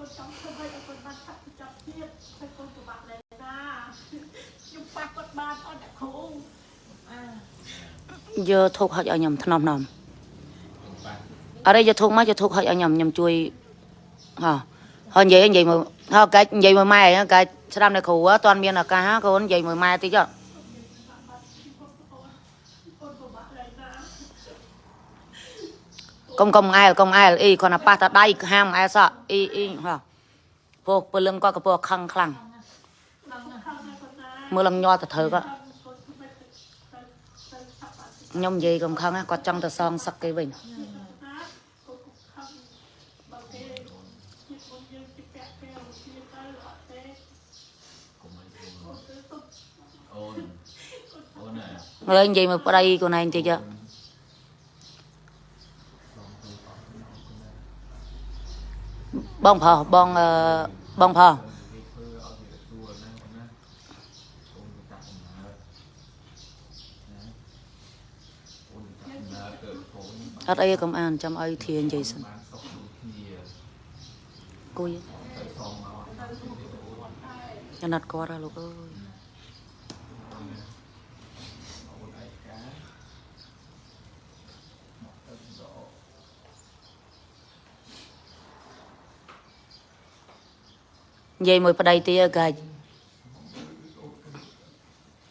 កូនចង់ធ្វើឲ្យកូនបានឆាប់ចាប់ទៀតហើយកូនពិបាកដែរណាខ្ញុំប៉ះគាត់បានអត់អ្នកគ្រូអាយកធុកហុចឲ្យខ្ញុំថ្នមថ្នមអរេយកធុកមកយកធុកហុចឲ្យខ្ញុំខ្ញុំជួយហ៎ហើយនិយាយនិយាយមើលហើយកាច់និយាយមើលម៉ែកាច់ស្ដាប់នៅគ្រូអត់ទាន់មានឱកាសកូននិយាយមើលម៉ែតិចហ៎កូនពិបាកដែរណា កុំកុំអែលកុំអែលអីគាត់ណាប៉ះតាដៃហាមអែលសក់អីអីហ៎ពោះពលឹងគាត់ក៏ពោះខឹងខ្លាំងឡើងខាងណាគាត់ណាមើលឡើងញ័រទៅធ្វើគាត់កូនធ្វើទៅទៅទៅឆាប់បានខ្ញុំនិយាយកុំខឹងណាគាត់ចង់ទៅសងសឹកគេវិញណាកូនខំបើគេជាតិមុនយើងជិះពាក់ពេលវិជាទៅអត់ទេកុំឲ្យកូនទៅសុំអូនអូនណាហើយនិយាយមើលប្តីខ្លួនឯងតិចហ៎ បងប្រុសបងអឺបងប្រុសគេធ្វើឲ្យវាទួណាអូនណាកូនទៅចាប់កំណើតណាអូនទៅចាប់កំណើតទៅកូនអត់អីកុំអានចាំឲ្យធានិយាយសិនបានសុខដូចគ្នាគួយទៅសងមកអាណិតគាត់ហ៎លោកអើយ អូនឯកាមកទៅដក និយាយមួយប្តីទៀតកាច់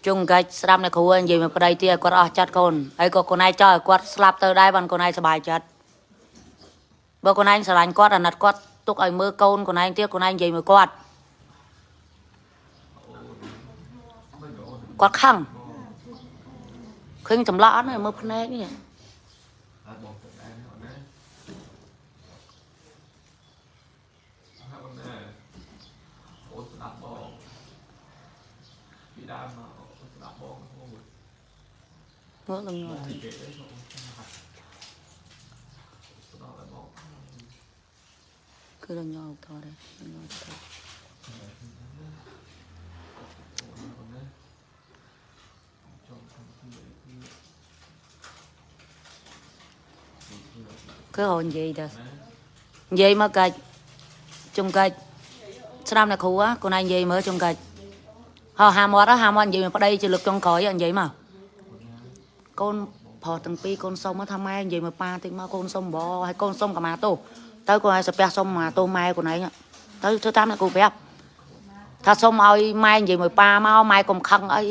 ជុងកាច់ស្ដាប់នៅគ្រូនិយាយមួយប្តីទៀតគាត់អស់ចិត្តកូនហើយក៏ខ្លួនឯងចោលឲ្យគាត់ស្លាប់ទៅដែរបានខ្លួនឯងសុបាយចិត្តបើខ្លួនឯងស្រឡាញ់គាត់អាណិតគាត់ទុកឲ្យមើលកូនខ្លួនឯងទៀតខ្លួនឯងនិយាយមួយគាត់គាត់ខឹងឃើញចម្លាក់អត់ទេមើលភ្នែកនេះហើយបងទៅដែរអូនណាហើយអូនណាអូនស្ដាប់បង ពីដើមមកអូនស្ដាប់បងអូនមើលលំញ័រពីគេ đấy mà ông không học đó là một គឺលំញ័រតដែរលំញ័រត con đấy cho con người kia គឺ ហៅនិយាយទៅនិយាយមកកាច់ជុំកាច់ស្ដាប់អ្នកគ្រូហ៎ខ្លួនឯងនិយាយមើលជុំកាច់ហៅហាមាត់ហ៎ហាមាត់និយាយមកប្តីជាលើកចុងក្រោយហ៎និយាយមកកូនប្រុសទាំងពីរកូនសុំមកថាម៉ែនិយាយមកប៉ាតិចមកកូនសុំបងហើយកូនសុំកាមាទោសទៅកូនឲ្យសាពះសុំមកទោសម៉ែខ្លួនឯងហ៎ទៅធ្វើតាមអ្នកគ្រូប្រាប់ថាសុំឲ្យម៉ែនិយាយមកប៉ាមកម៉ែកុំខឹងអី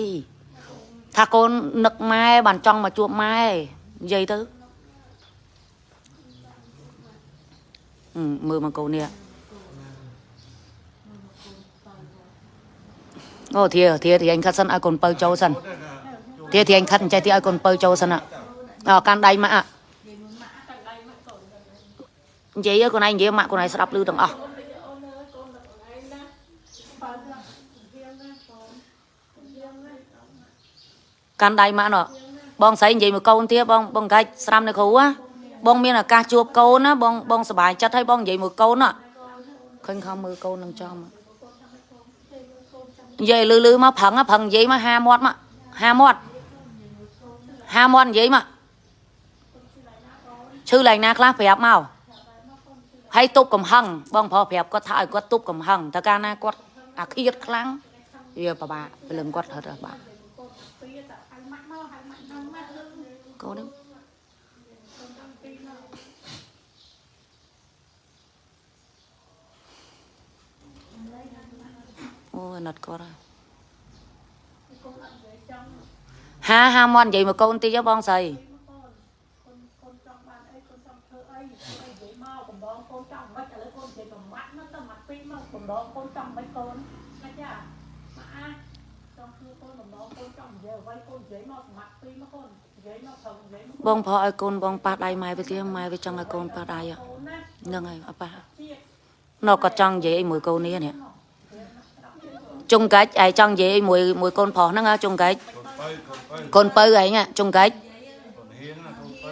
ថាកូននឹកម៉ែបានចង់មកជួបម៉ែនិយាយទៅ Ừ, mưa mà cầu nè Ồ thìa thìa thì anh khát sân ai còn bơ châu sân thìa thì anh khát chạy thì ai còn bơ châu sân ạ Ờ can đây mà ạ និយាយមួយម៉ាក់តែដៃមកកូនទៅ Vậy á con anh vậy mà con này sẽ đập lưu tầng ờ អូនអើយកូនដល់អូនឯងណាបើទៅហៀងណាកូនហៀងណា can đây mà nó bong sấy vậy mà câu thìa bong bong cái sram này khổ á bong miên là ca chuột câu á bong bong sờ bài chất hay bong vậy mà câu nó khinh không mưa câu nâng cho mà vậy lư lư mà phẳng á phẳng vậy mà ha mót mà ha mót ha mót vậy mà ឈឺឡើងណាខ្លះប្រាប់មកហើយទប់កំហឹងបងប្រុសប្រាប់គាត់ថាឲ្យគាត់ទប់កំហឹងតែកាលណាគាត់អាឃាតខ្លាំងវាពិបាកព្រលឹងគាត់ហត់បាក់កូនពីតែហៅម៉ាក់មកហៅម៉ាក់ហ្នឹងម៉ាក់ហ្នឹង កូននេះ កូនតាំងពីមក អូយណត់គាត់ហើយកូនអត់និយាយចង់ហាហាមាត់និយាយមកកូនតិចហ៎បងស្រីពីមកកូនកូនកូនចង់បានអីកូនចង់ធ្វើអីនិយាយមកកំដងកូនចង់មិនឥឡូវកូននិយាយប្រមាត់មកទៅមាត់ពេកមកកំដងកូនចង់មិនកូនណាចាម៉ាក់អាចង់ធ្វើកូនកំដងកូនចង់និយាយអ្វីកូននិយាយមកប្រមាត់ពេកមកកូននិយាយមកប្រឹងនិយាយមកបងប្រុសឲ្យកូនបងប៉ះដៃម៉ែទៅទៀតម៉ែវាចង់ឲ្យកូនប៉ះដៃហ៎កូនណាហ្នឹងហើយអត់ប៉ះជាតិណូគាត់ចង់និយាយអីមួយកូននេះនេះ ចុងកាច់ឯងចង់និយាយអីមួយមួយកូនប្រុសហ្នឹងហ៎ចុងកាច់កូនបើកូនបើកូនពៅឯងហ៎ចុងកាច់កូនហ៊ានណាកូនបើ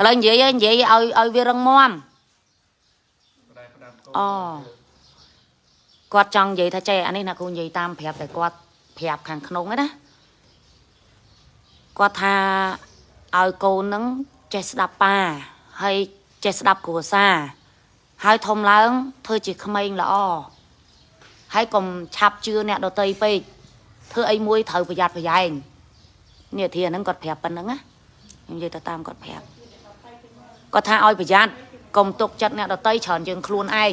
ឥឡូវនិយាយឯងនិយាយឲ្យឲ្យវារឹងមាំផ្ដែផ្ដាំកូនអូគាត់ចង់និយាយថាចេះអានេះណាគ្រូនិយាយតាមប្រាប់តែគាត់ប្រាប់ខាងក្នុងហ្នឹងណាគាត់ថាឲ្យកូនហ្នឹងចេះស្ដាប់ប៉ាហើយចេះស្ដាប់គ្រួសារហើយធំឡើងធ្វើជាក្មេងល្អ ហើយកុំឆាប់ជឿអ្នកដតីពេកធ្វើអីមួយត្រូវប្រយ័ត្នប្រយែងនេះធាហ្នឹងគាត់ប្រាប់ប៉ុណ្្នឹងណាខ្ញុំនិយាយទៅតាមគាត់ប្រាប់គាត់ថាឲ្យប្រយ័ត្នកុំទុកចិត្តអ្នកដតីច្រើនជាងខ្លួនឯង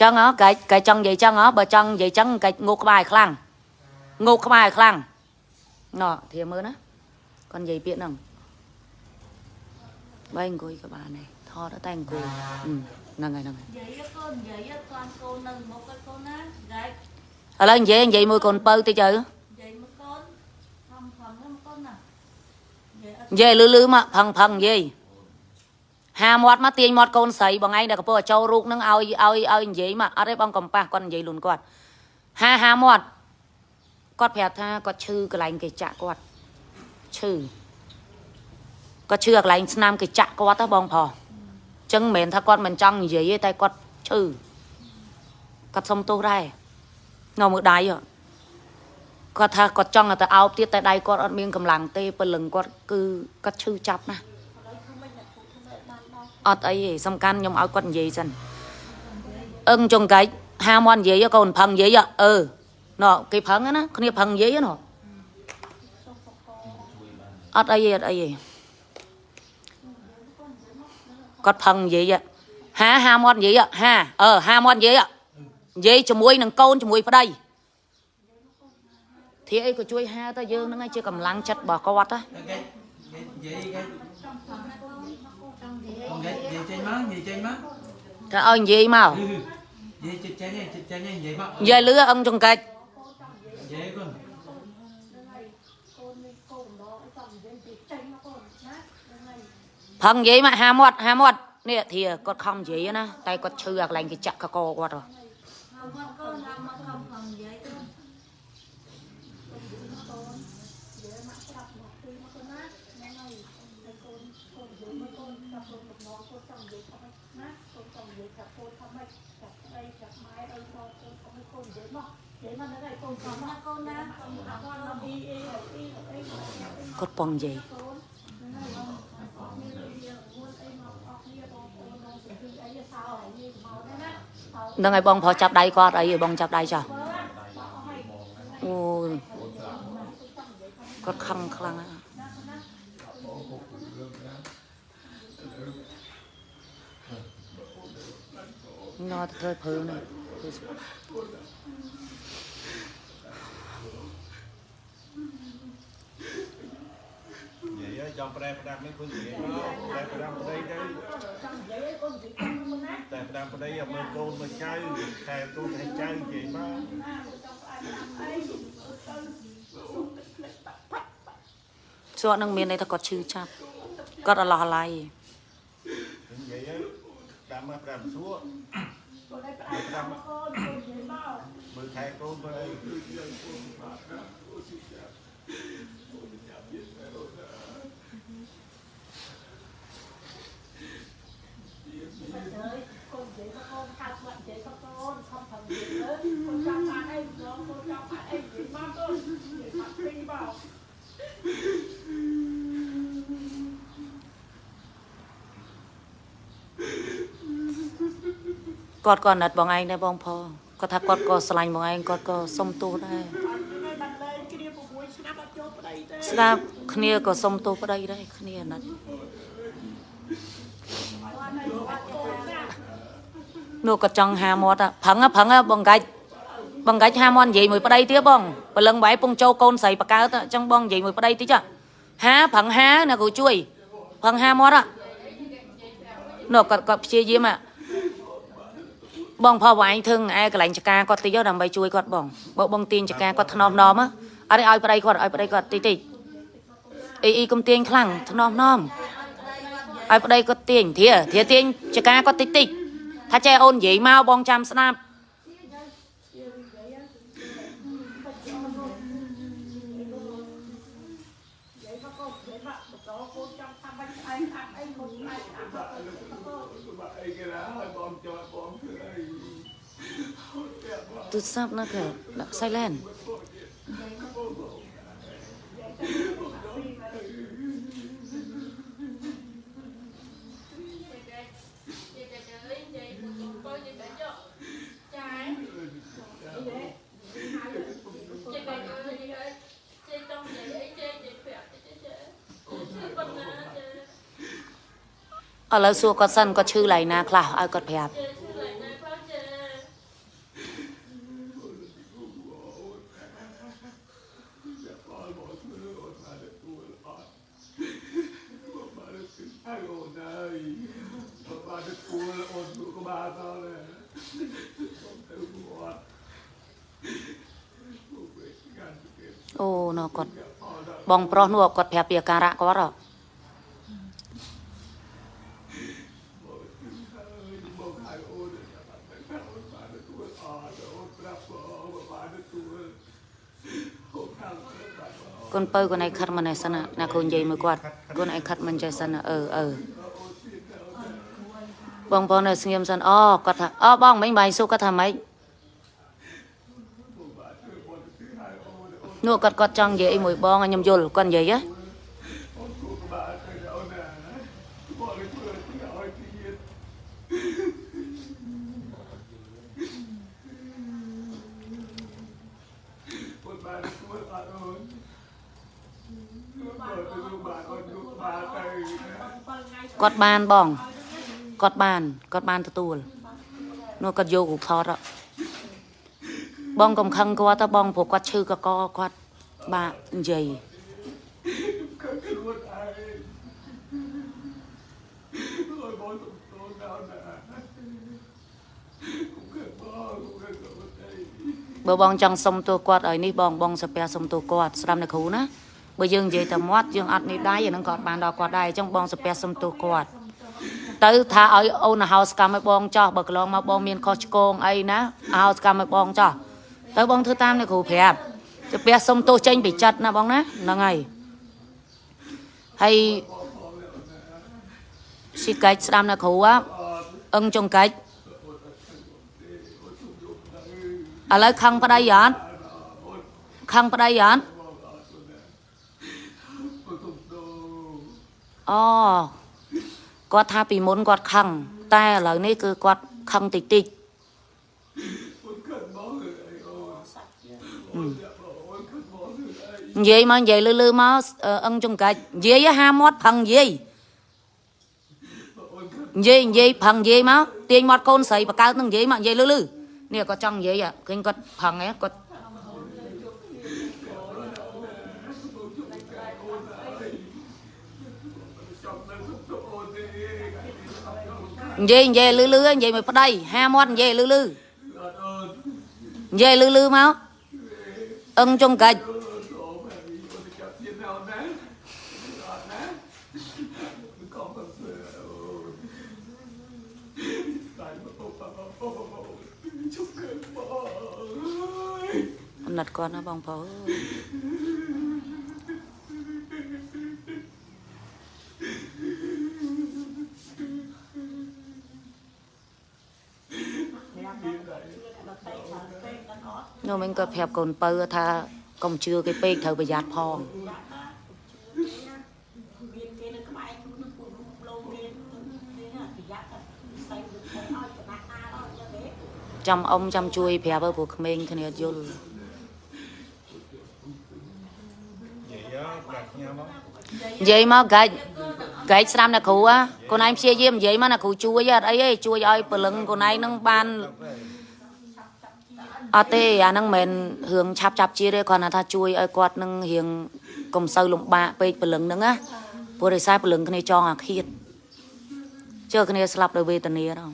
ចឹងហ៎កាច់កាច់ចង់និយាយចឹងហ៎បើចង់និយាយចឹងកាច់ងោកក្បាលឲ្យខ្លាំងងោកក្បាលឲ្យខ្លាំងណ៎ធាមើលណាគាត់និយាយពាក្យហ្នឹងបើអង្គុយក៏បានដែរថតតែអង្គុយហឹម ហ្នឹងហើយហ្នឹងហើយនិយាយកូននិយាយតានកូននៅមុខឲ្យកូនណានិយាយឥឡូវនិយាយនិយាយមួយកូនបើតិចទៅនិយាយមកកូនខំខំហ្នឹងកូនណានិយាយអត់និយាយលឺលឺមកផឹងផឹងនិយាយហាមាត់មកទាញមាត់កូនស្រីបងឯងដែលកំពុងតែចូលរូបនឹងឲ្យឲ្យឲ្យនិយាយមកអត់ទេបងកំប៉ះគាត់និយាយលូនគាត់ហាហាមាត់គាត់ប្រាប់ថាគាត់ឈឺកន្លែងគេចាក់គាត់ឈឺគាត់ឈឺកន្លែងស្នាមគេចាក់គាត់ទៅបងប្រុសអញ្ចឹងមិនមែនថាគាត់មិនចង់និយាយទេតែគាត់ឈឺគាត់សុំទោសដែរនៅមើលដៃហ៎គាត់ថាគាត់ចង់តែអោបទៀតតែដៃគាត់អត់មានកម្លាំងទេព្រលឹងគាត់គឺគាត់ឈឺចាប់ណាស់អត់អីទេសំខាន់ខ្ញុំឲ្យគាត់និយាយសិនអឹងចុងកាច់ហាមន់និយាយកូនផឹងនិយាយអឺណ៎គេផឹងណាគ្នាផឹងនិយាយណ៎អត់អីទេអត់អីទេ គាត់ផឹងនិយាយហាហាមាត់និយាយហាអឺហាមាត់និយាយនិយាយជាមួយនឹងកូនជាមួយប្តីធាអីក៏ជួយហៅទៅយើងហ្នឹងឯងជាកម្លាំងចិត្តរបស់គាត់ណា cái cái vậy cái con vậy vậy trên má vậy trên má ថាឲ្យនិយាយមក ừ vậy trên trên này trên trên này vậy má និយាយលឺអឹងចង្កាច់ vậy con កូ ផឹងនិយាយមកហាមាត់ហាមាត់នេះធាគាត់ខំនិយាយណាតែគាត់ឈឺអាកន្លែងគេចាក់កកគាត់ហ៎ មកមកកូនដល់មកខំខំនិយាយទៅកូននិយាយមកប្រាប់មកពីមកកូនណាហ្នឹងហើយហើយកូនកូននិយាយមកកូនចាប់កូនមកមកកូនចង់និយាយថាម៉េចណាកូនចង់និយាយថាកូនថាម៉េចចាប់ស្ដីចាប់ម៉ែឲ្យមកកូនថាម៉េចកូននិយាយមកនិយាយមកហ្នឹងហើយកូនចង់ណាកូនណាកូនថាកូនមកអ៊ីអ៊ីអ៊ីអ៊ីអ៊ី គាត់ពងនិយាយ នឹងហើយបងប្រុសចាប់ដៃគាត់អីឲ្យបងចាប់ដៃចាស់អូយគាត់ខឹងខ្លាំងណាស់ណោះទៅធ្វើព្រឺនេះនិ យាយចង់ប្រែផ្ដាំនេះគឺនិយាយមកប្រែផ្ដាំប្តីទៅចង់និយាយឲ្យកូននិយាយតាមមុនណាតែផ្ដាំប្តីឲ្យមើលកូនមើលចៅថែកូនថែចៅនិយាយមកណាចង់ផ្អែកតាមអីទៅសួរនឹងមានន័យថាគាត់ឈឺចាប់គាត់អឡោះអាឡ័យនិយាយទៅផ្ដាំមកផ្ដាំសួរកូនឲ្យផ្អែកតាមកូនកូននិយាយមកមើលថែកូនមើលអី ហើយកូននិយាយមកកូនកាត់បាត់និយាយមកកូនខំខំនិយាយទៅកូនចង់បានអីរងកូនចង់បានអីនិយាយមកកូននិយាយមកពីមកគាត់ក៏ណាត់បងឯងដែរបងផងគាត់ថាគាត់ក៏ស្រឡាញ់បងឯងគាត់ក៏សុំទោសដែរអត់មានបានលេងគ្នា6ឆ្នាំអត់ចូលប្តីទេស្ដាប់គ្នាក៏សុំទោសប្តីដែរគ្នាណាត់ គាត់នៅបាត់កូនណា នោះគាត់ចង់ហាមាត់ប្រឹងប្រឹងបងកាច់បងកាច់ហាមាត់និយាយមួយប្តីទៀតបងព្រលឹងបែរពងចូលកូនស្រីបកើតអញ្ចឹងបងនិយាយមួយប្តីតិចហាប្រឹងហាណាគ្រូជួយប្រឹងហាមាត់នោះគាត់គាត់ព្យាយាមបងផោះវាយធឹងឯកន្លែងចការគាត់តិចដើម្បីជួយគាត់បងបើបងទាញចការគាត់ធ្នមណមអរិឲ្យប្តីគាត់ឲ្យប្តីគាត់តិចតិចអីអីកុំទាញខ្លាំងធ្នមណមឲ្យប្តីគាត់ទាញធាធាទាញចការគាត់តិចតិច ថាចេះអូននិយាយមកបងចាំស្ដាប់និយាយមកកូននិយាយមកបន្តកូនចង់ថាបាច់ផ្អែកតាមអីកូនផ្អែកតាមអីមកកូន ទូរស័ព្ទណាគេដាក់ silent Chị bảo ơi, chị ơi, chị trong vậy ấy, chị chị phẹt chị chị chị con ណា chị ឥឡូវសួរគាត់សិនគាត់ឈឺឡៃ ប្រុសនោះគាត់ប្រាប់ពីអាការៈគាត់ហ៎ូនពៅកូនឯងខិតមិនឯសិនណាកូននិយាយមួយគាត់កូនឯងខិតមិនចេះសិនអឺអឺបងប្អូននៅស្ងៀមសិនអូគាត់ថាអូបងមិញបាយសុខគាត់ថាម៉េច នោះគាត់គាត់ចង់និយាយអីមួយបងខ្ញុំយល់គាត់និយាយហ៎គាត់បានបងគាត់បានគាត់បានទទួលនោះគាត់យករូបថតអត់ បងកំខឹងគាត់ទៅបងព្រោះគាត់ឈឺកកគាត់បាក់និយាយបើបងចង់សុំទោសគាត់ឲ្យនេះបងបងសាពះសុំទោសគាត់ស្ដាប់អ្នកគ្រូណាបើយើងនិយាយតែមាត់យើងអត់នេះដៃអានឹងគាត់បានដល់គាត់ដែរអញ្ចឹងបងសាពះសុំទោសគាត់ទៅថាឲ្យអូនហោសកម្មឲ្យបងចោះបើកន្លងមកបងមានខុសឆ្គងអីណាហោសកម្មឲ្យបងចោះ ទៅបងធ្វើតាមអ្នកគ្រូប្រាប់សាពះសុំទោសចេញពីចិត្តណាបងណាហ្នឹងហើយហើយស៊ីកាច់ស្ដាប់អ្នកគ្រូហ่ะអឹងចុងកាច់ឥឡូវខឹងប្តីអត់ខឹងប្តីអត់អូគាត់ថាពីមុនគាត់ខឹងតែឥឡូវនេះគឺគាត់ខឹងតិចតិច អឺនិយាយមកនិយាយលឺលឺមកអឺអឹងចង្កាច់និយាយហាមាត់ផឹងនិយាយនិយាយនិយាយផឹងនិយាយមកទាញមាត់កូនស្រីបកើតនឹង អឹងចុងកាច់អំណត់គាត់ណាបងប្អូន នោះមិញគាត់ប្រាប់កូនពៅថាកុំជឿគេពេកត្រូវប្រយ័ត្នផងមានគេនៅក្បែរខ្លួននឹងពួករូបលោមាននេះណាប្រយ័ត្នតែផ្សេងទៅឲ្យចំណាក់ណាដល់យ៉ាងនេះចាំអ៊ំចាំជួយប្រាប់ទៅព្រោះក្មេងគ្នាអត់យល់ vậy á đặt nhau đó និយាយមកកាច់កាច់ស្ដាំអ្នកគ្រូហ៎កូនឯងព្យាយាមនិយាយមកអ្នកគ្រូជួយអត់អីទេជួយឲ្យព្រលឹងកូនឯងនឹងបាន អត់ទេអាហ្នឹងមិនមែនរឿងឆាប់ចាប់ជាទេគ្រាន់តែថាជួយឲ្យគាត់នឹងរៀងកុំសូវលំបាកពេកព្រលឹងហ្នឹងណាព្រោះដោយសារព្រលឹងគ្នាចងអាឃាតជើគ្នាស្លាប់ដោយវេទនាហ្នឹង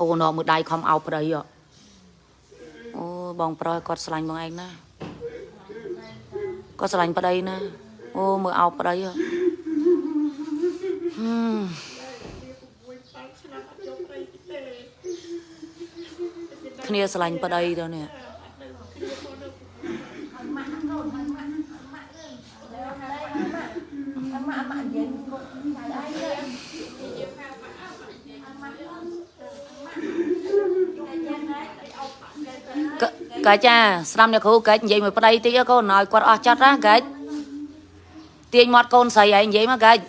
អូនមើលដៃខំអោបប្តីហ៎អូបងប្រុសគាត់ស្រឡាញ់បងឯងណាគាត់ស្រឡាញ់ប្តីណាអូមើលអោបប្តីហ៎ហឹម គ្នាស្រឡាញ់ប្តីទៅនេះកកាច់ចាស្ដាំអ្នកគ្រូកាច់និយាយមួយប្តីតិចកូនឲ្យគាត់អស់ចិត្តណាកាច់ទាញមាត់កូនស្រីឯងនិយាយមកកាច់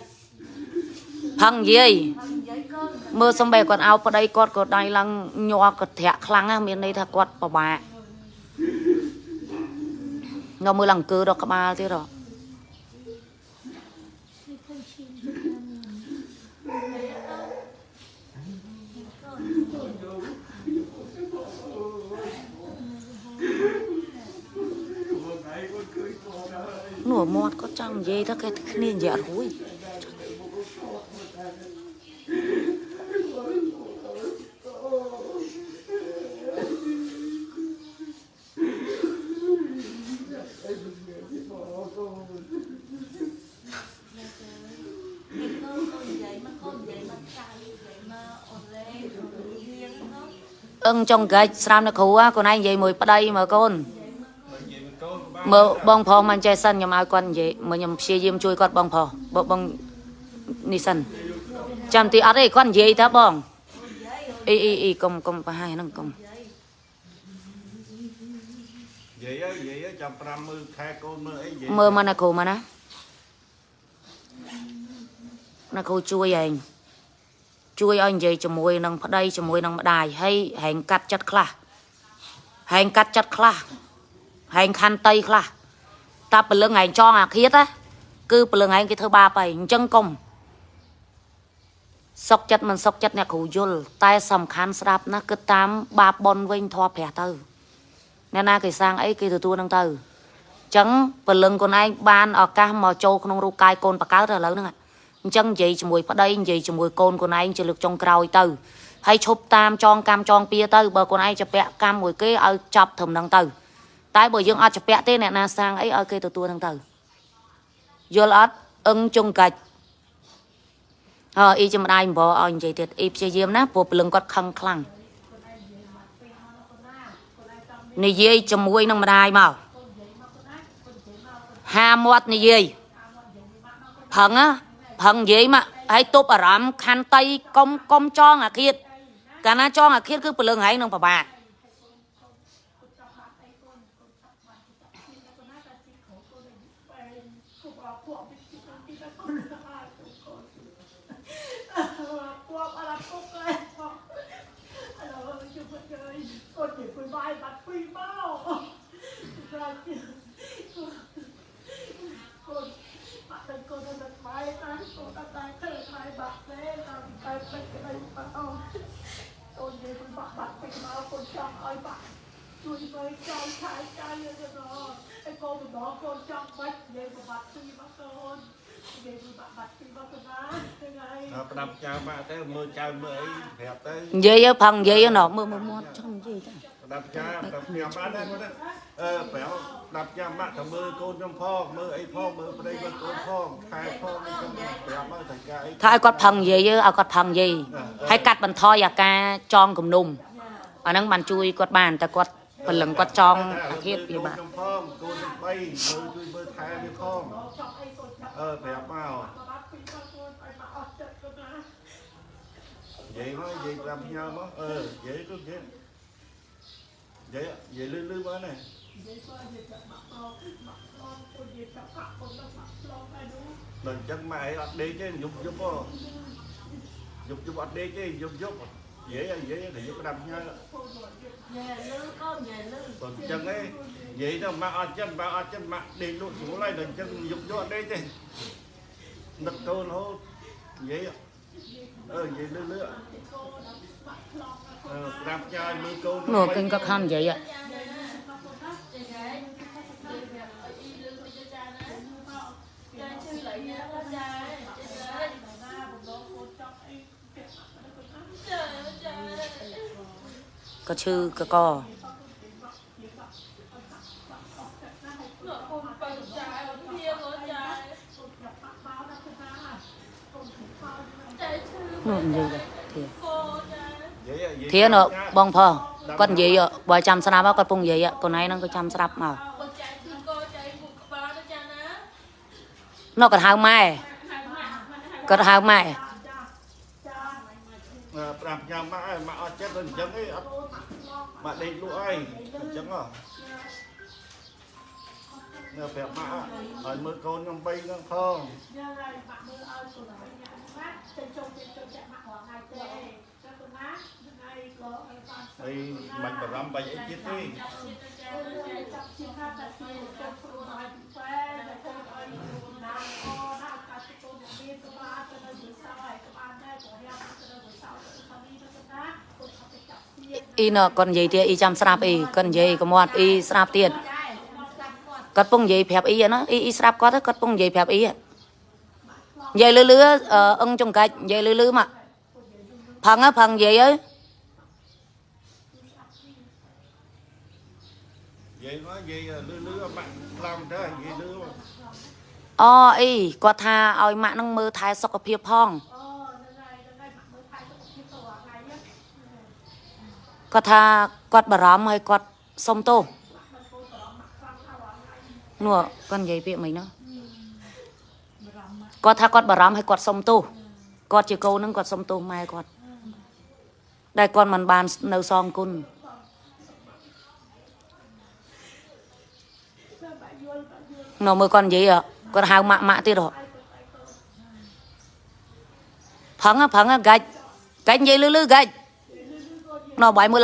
ផឹងនិយាយ មើលសំបីគាត់អោបប្តីគាត់ក៏ដៃឡើងញ័រក៏ធាក់ខ្លាំងណាស់មានន័យថាគាត់ពិបាកងើមើលឡើងអង្គើដល់ក្បាលទៀតហ៎នោះមាត់គាត់ចង់និយាយថាគេគ្នានិយាយអត់រួយ កូននិយាយមកកូននិយាយមកចាយនិយាយមកអូនលេលៀងហ្នឹង អឹងចង់កាច់ស្រាមនៅគ្រូហ่าកូនឯងនិយាយមួយប្តីមើលកូនមិននិយាយមិនកូនក៏បានមើលបងផងមិនចេះសិនខ្ញុំឲ្យគាត់និយាយមើលខ្ញុំព្យាយាមជួយគាត់បងផងបងបងនេះសិនចាំទីអត់ទេគាត់និយាយថាបងអីអីអីកុំកុំប្រហែលហ្នឹងកុំនិយាយហើយនិយាយហើយចាំ5មើលខែកូនមើលអីនិយាយមើលមកណាគ្រូមកណាណាគ្រូជួយឯង ជួយឲ្យនិយាយជាមួយនឹងប្តីជាមួយនឹងម្ដាយហើយហែងកាត់ចិត្តខ្លះហែងកាត់ចិត្តខ្លះហែងខន្តីខ្លះតាពលឹងឯងចងអាឃាតណាគឺពលឹងឯងគេធ្វើបាបហើយអញ្ចឹងកុំសុកចិត្តមិនសុកចិត្តអ្នកគ្រូយល់តែសំខាន់ស្ដាប់ណាគឺតាមបាបបនវិញធေါ်ព្រះទៅអ្នកណាគេសាងអីគេទទួលនឹងទៅចឹងពលឹងខ្លួនឯងបានឱកាសមកចូលក្នុងរូបកាយកូនបកើតឥឡូវហ្នឹង អញ្ចឹងនិយាយជាមួយប្តីនិយាយជាមួយកូនកូនឯងជាលើកចុងក្រោយទៅហើយឈប់តាមចងកម្មចងពៀទៅបើកូនឯងចាប់កម្មមួយគេឲ្យចាប់ត្រឹមហ្នឹងទៅ តែបើយើងអត់ចាប់ទេអ្នកណាសាងអីឲ្យគេទទួលហ្នឹងទៅយល់អត់អឹងចុងកាច់អើអ៊ីចំដាយអំបរឲ្យនិយាយទៀតអ៊ីព្យាយាមណាព្រោះពលឹងគាត់ខឹងខ្លាំងនិយាយជាមួយនឹងម្ដាយមកហាមាត់និយាយផឹងណា ផឹងនិយាយមកហើយទប់អារម្មណ៍ខន្តីកុំកុំចងអាឃាតកាលណាចងអាឃាតគឺពលឹងហែងនឹងប្របាក Làm tay tay cái đây bao Con chỉ quỳ bạc bạc quỳ bao Con chọn ơi bạn Chui với trai trai trai như thế đó Cái con mình đó con chọn bách Vậy mà bạc quỳ bác con Vậy mà bạc bạc quỳ bác con á Thế này ដល់ផ្ដាប់ចៅបាក់ទៅមើលចៅមើលអីប្រាប់ទៅនិយាយទៅផឹងនិយាយទៅណោះមើលមើលមាត់ចំនិយាយទៅផ្ដាប់ចៅផ្ដាប់ខ្ញុំបានដែរគាត់អឺប្រាប់ផ្ដាប់ចៅបាក់ទៅមើលកូនខ្ញុំផងមើលអីផងមើលប្តីមើលកូនផងខែផងអីចឹងប្រាប់មកតែការអីថាឲ្យគាត់ផឹងនិយាយទៅឲ្យគាត់ផឹងនិយាយហើយកាត់បន្ថយអាការចងគំនុំអាហ្នឹងបានជួយគាត់បានតែគាត់ពលឹងគាត់ចងអាឃាតវាបាទខ្ញុំផងកូនខ្ញុំ3មើលជួយមើលថែវាផងអឺប្រាប់មកនិយាយមកនិយាយប្រាប់ខ្ញុំមកអឺនិយាយទៅនិយាយ និយាយនិយាយលឺលឺមកណាដល់ចឹងម៉ែអត់ដេកទេយប់យប់ហ៎យប់យប់អត់ដេកទេយប់យប់និយាយនិយាយតែយប់ប្រាប់ខ្ញុំ nhà lư con nhà lư បើ ចឹងឯងនិយាយទៅម៉ាក់អត់ចិ ត្តម៉ាក់អត់ចិត្តម៉ាក់ដេកលក់ស្រួលហើយដល់ចឹងយប់យប់អត់ដេកទេនឹកកូនរហូតនិយាយអឺនិយាយលឺលឺអឺប្រាប់ចាយមើលកូននោះគេក៏ខំនិយាយ ạ. có chư có co nó gì vậy thì និយាយនិយាយ thế nó bong phờ con gì ạ vợ chăm sao nào con bung gì ạ con này nó có chăm sao mà nó còn hai mai còn hai mai អឺប្រាប់ញ៉ាំម៉ាក់ហើយម៉ាក់អត់ចិត្តទៅអញ្ចឹងឯងអត់ម៉ាក់ដេកលក់ហើយអញ្ចឹងហ៎នៅប្រាប់ម៉ាក់ឲ្យមើលកូនខ្ញុំ3ហ្នឹងផងអណាចេញចូលចេញចូលចាក់ម៉ាក់រាល់ថ្ងៃទេតែប៉ុណ្ណាថ្ងៃក៏ឲ្យបាន ហើយមិនបារម្ភបាច់អីទៀតទេចាប់ជាតិទៅចាអឺទៅចាចាប់ជាថាតែជាចូលព្រួនឲ្យពីពេតែចូលឲ្យណាអូណាកាត់ចូលមកមានក្បាលទៅនៅ dưới សោហើយក្បាលដែរក៏រៀបទៅនៅ dưới សោទៅខាងនេះទៅណាគាត់ថាទៅចាប់ជាអ៊ីណគាត់និយាយទៀតអ៊ីចាំស្រាប់អ៊ីគាត់និយាយកុំមាត់អ៊ីស្រាប់ទៀតដែរមកចាប់គាត់គាត់ពងនិយាយប្រាប់អ៊ីណាអ៊ីអ៊ីស្រាប់គាត់គាត់ពងនិយាយប្រាប់អ៊ីនិយាយលឺលឺអឹងចង្កាច់និយាយលឺលឺមកផឹងផឹងនិយាយអើយ យាយមកនិយាយលឺលឺបាក់ខ្លាំងទៅនិយាយលឺមកអូអ៊ីគាត់ថាឲ្យម៉ាក់នឹងមើលថែសុខភាពផងអូហ្នឹងហើយហ្នឹងហើយមកមើលថែសុខភាពទៅអាថ្ងៃនេះគាត់ថាគាត់បារម្ភហើយគាត់សុំទោសនោះគាត់និយាយពាក្យមិននោះគាត់ថាគាត់បារម្ភហើយគាត់សុំទោសគាត់ជាកូននឹងគាត់សុំទោសម៉ែគាត់ដែលគាត់មិនបាននៅសងគុណ នៅមើលគាត់និយាយហ៎គាត់ហៅម៉ាក់ម៉ាក់ទៀតហ៎ផឹងហ៎ផឹងហ៎កាច់កាច់និយាយលឺលឺកាច់នៅបាយមើ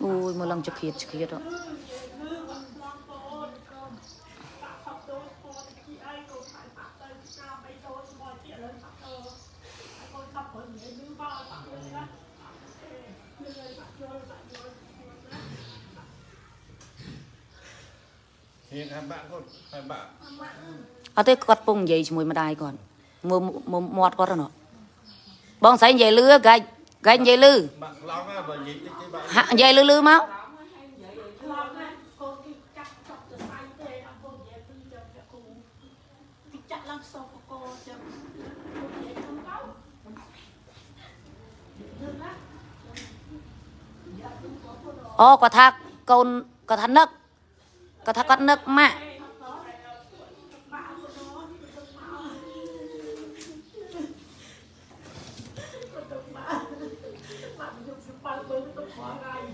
លឡើងលឺជាគ្រាថ្មិញហ៎និយាយលឺលឺផឹងផឹងនិយាយលឺលឺមកអូ យមើលឡើងជាគ្រាជាគ្រាហ៎ហ៊ានហាបាក់គាត់ហា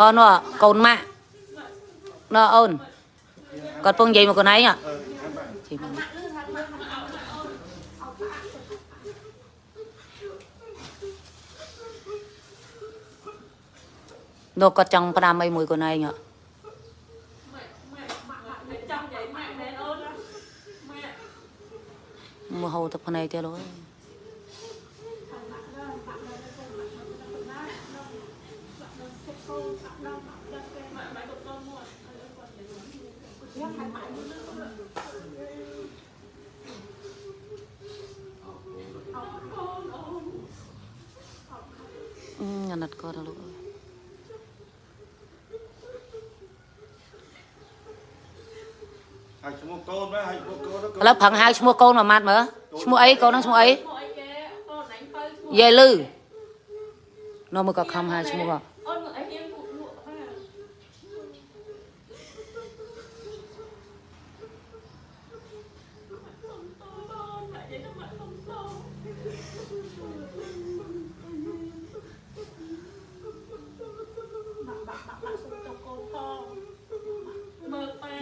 អូនោះកូនម៉ាក់នោះអូនគាត់ពងនិយាយមកខ្លួនឯងហ៎អឺហាបាក់ជិះមកនោះគាត់ចង់ផ្ដាំអីមួយខ្លួនឯងហ៎ ម៉ែម៉ែម៉ែចាំនិយាយម៉ែមែនអូនម៉ែ មកហូរទឹកភ្នែកទៀតលោកអើយ ម៉ែម៉ែក៏ទៅមក អឺអាណិតគាត់ ហ៎លោកអើយហើយឈ្មោះកូនមកហើយឈ្មោះកូនទៅឥឡូវប្រឹងហៅឈ្មោះកូនមួយម៉ាត់មើលឈ្មោះអីកូនហ្នឹងឈ្មោះអីមកអីគេអូនអញទៅឈ្មោះយាយលឺនោះមើលក៏ខំហៅឈ្មោះហ៎ អូនមកអីហ៊ានពួកលក់ហ่าសុំតូនម៉ែនិយាយទៅម៉ែសុំតូន បាក់បាក់បាក់បាក់សុំទៅកូនផង មើលប៉ែ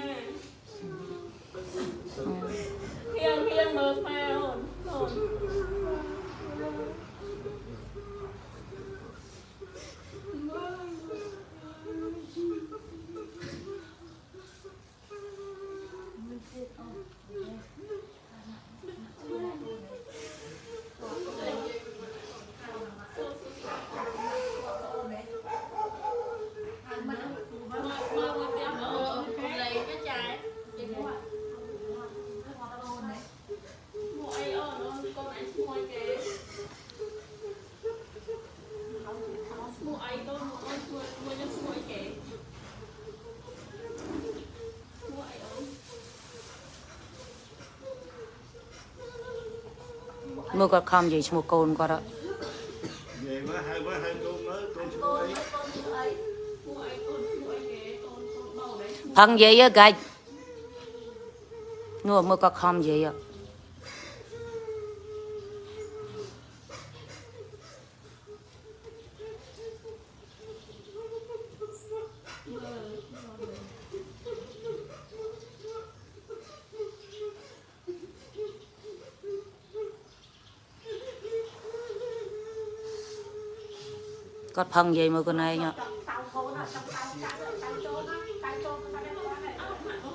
ហៀងហៀងមើលប៉ែអូនអូន ឯងកូនអូនជួយមួយខ្ញុំស្មួយគេស្មួយអូន មើលគាត់ខំនិយាយឈ្មោះកូនគាត់ហ៎និយាយមកហៅមកហៅកូនមើលកូនឈ្មោះអីកូនស្អីស្មួយកូនស្មួយគេកូនកូនបោដែរផឹងនិយាយហ៎កាច់នោះមើលគាត់ខំនិយាយហ៎ គាត់ផឹងនិយាយមើលខ្លួនឯងហ៎ចង់តៅខូនចង់តៅចាក់តៅចូលណាតៅចូលទៅតែគាត់ហ្នឹង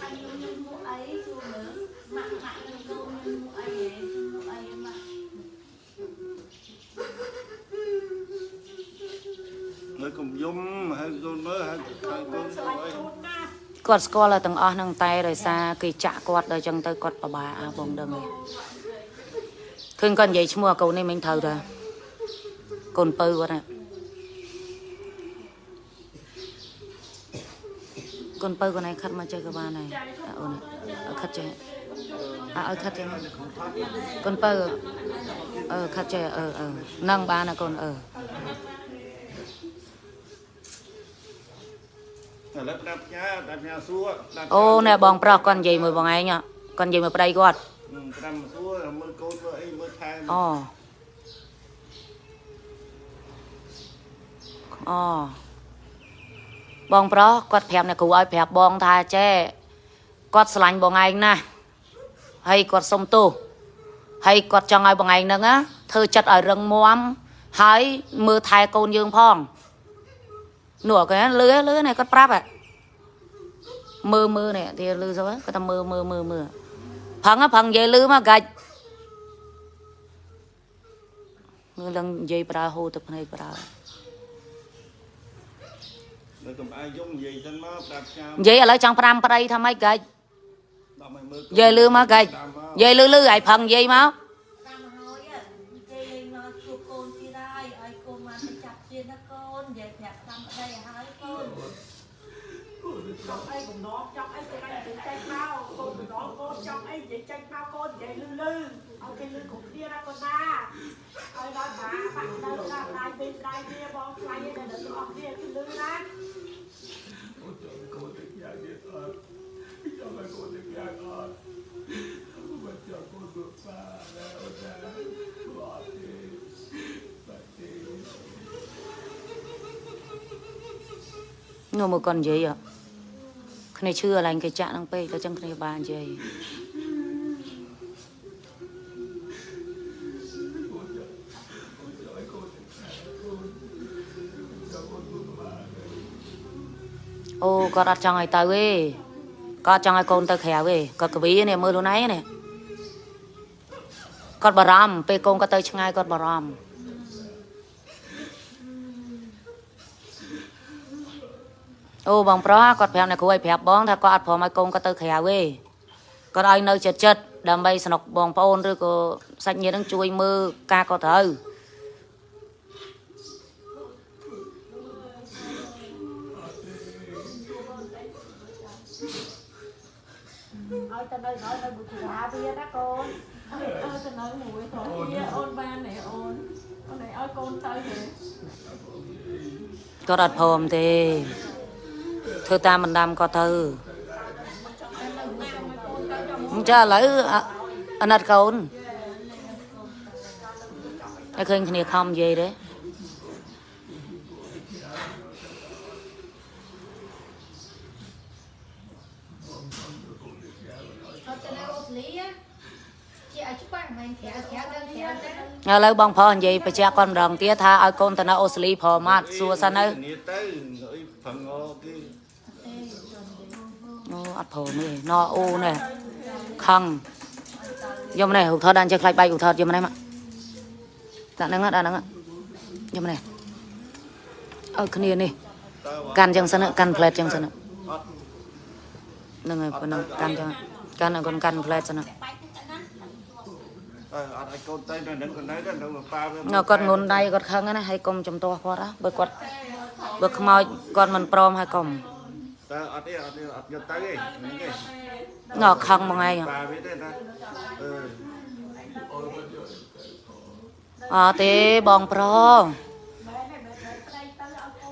អញខ្ញុំមកអីជួមើលម៉ាក់ម៉ាក់នឹងកូនខ្ញុំមកអីហ៎មកអីម៉ាក់មើលកុំយំហៅកូនមើលហៅហៅកូនឈ្មោះអីជូនណាគាត់ស្គាល់តែទាំងអស់ហ្នឹងតែដោយសារគេចាក់គាត់ដល់អញ្ចឹងទៅគាត់ពិបាកអាបងដឹងហើយ ឃើញគាត់និយាយឈ្មោះអាកូននេះមិញត្រូវតាកូនពៅគាត់ណាកូនពៅគាត់ឯងខិតមកចេះក៏បានដែរអាអូនឲ្យខិតចេះអាឲ្យខិតចេះកូនពៅអឺខិតចេះអឺអឺនឹងបានណាកូនអឺឥឡូវដាប់ផ្ញើដាប់ផ្ញើសួរដាប់អូណែបងប្រុសគាត់និយាយមួយបងឯងហ៎គាត់និយាយមួយប្តីគាត់ត្រាំសួរមើលកូនមើល អីមើលថែអូអូបងប្រុសគាត់ប្រាប់អ្នកគ្រូឲ្យប្រាប់បងថាចេះគាត់ស្រឡាញ់បងឯងណាស់ហើយគាត់សុំទោសហើយគាត់ចង់ឲ្យបងឯងហ្នឹងណាធ្វើចិត្តឲ្យរឹងមាំហើយមើលថែកូនយើងផងនោះគេលឺលឺនេះគាត់ប្រាប់ហ៎មើលមើលនេះទីលឺទៅគាត់ថាមើលមើលមើលមើលផឹងហ៎ផឹងនិយាយលឺមកកាច់ មើលឡើងនិយាយប្រើហូរទឹកភ្នែកប្រើមើលកុំអាយយំនិយាយចឹងមកដាប់ផ្ញើនិយាយឥឡូវចង់5ប្តីថាម៉េចកាច់ដល់មកមើលនិយាយលឺមកកាច់និយាយលឺលឺឲ្យផឹងនិយាយមកតាមហើយគេលេងមកជួបកូនទៀតហើយឲ្យកូនមកទៅចាប់ទៀតណាកូននិយាយប្រាប់តាមប្តីឲ្យហើយកូនចង់អីកំណត់ចង់អីទៅតែចេញមកកូនកំណត់កូនចង់អីនិយាយចេញមកកូននិយាយលឺលឺ ឲ្យគេលឺគ្រប់គ្នាណាកូនណាឲ្យដល់បាបាក់ទៅណាដៃពេលដៃគ្នាបងខ្លាញ់តែដល់អស់គ្នាគឺលឺណានោះមកគាត់និយាយហ៎គ្នាឈឺអឡើងគេចាក់ហ្នឹងពេកទៅចឹងគ្នាបាននិយាយ អូគាត់អត់ចង់ឲ្យទៅទេគាត់ចង់ឲ្យកូនទៅក្រៅទេគាត់កវីនេះមើលខ្លួនឯងនេះគាត់បារម្ភពេលកូនគាត់ទៅឆ្ងាយគាត់បារម្ភ អូបងប្រុសគាត់ប្រាប់អ្នកគ្រូឲ្យប្រាប់បងថាគាត់អត់ព្រមឲ្យកូនគាត់ទៅក្រៅទេគាត់ឲ្យនៅចិត្តចិត្តដើម្បីสนุกបងប្អូនឬក៏សាច់ញាតិនឹងជួយមើលការគាត់ត្រូវ ឲ្យទៅនៅដល់នៅបុទ្រាទៀតណាកូនអើអើទៅនៅមួយទៅវាអូនបានណែអូនអូនឯងឲ្យកូនទៅហ៎គាត់អត់ព្រមទេធ្វើតាមបណ្ដាំគាត់ទៅអញ្ចឹងឥឡូវអអាណិតកូនតែឃើញគ្នាខំនិយាយទេ អត់ទៅនៅអូស្ត្រាលីជាឲ្យច្បាស់មិនក្រៅក្រៅដល់ក្រៅទៅ ឥឡូវបងប្រុសនិយាយបញ្ជាក់គាត់ម្ដងទៀតថាឲ្យកូនទៅនៅអូស្ត្រាលីព្រមអត់សួរសិនទៅគ្នាទៅអីប្រងគេអូអត់ព្រមទេណអូនេះខឹងយកមកនេះឧថតដាក់ចេះខ្លាច់បែកឧថតយកមកនេះមកដាក់ហ្នឹងណាដាក់ហ្នឹងណាយកមកនេះឲ្យគ្នានេះតើកាន់ចឹងសិនណាកាន់ផ្លែតចឹងសិនណាអត់ហ្នឹងហើយប៉ុណ្ណឹងកាន់ចឹងកាន់ឲ្យកូនកាន់ផ្លែតសិនណាបែកទៅណា អើអត់ឲ្យកូនទៅនៅនឹងកូននៅទៅនៅប៉ាវានៅគាត់ងុនដៃគាត់ខឹងណាហើយកុំចំទាស់គាត់ណាបើគាត់បើខ្មោចគាត់មិនព្រមហើយកុំតើអត់ទេអត់ទេអត់យកទៅទេហ្នឹងទេណ៎ខឹងមកឯងប៉ាវាទេណាអឺអត់ទេបងប្រុស ម៉ែនេះម៉ែប្តីទៅឲ្យកូ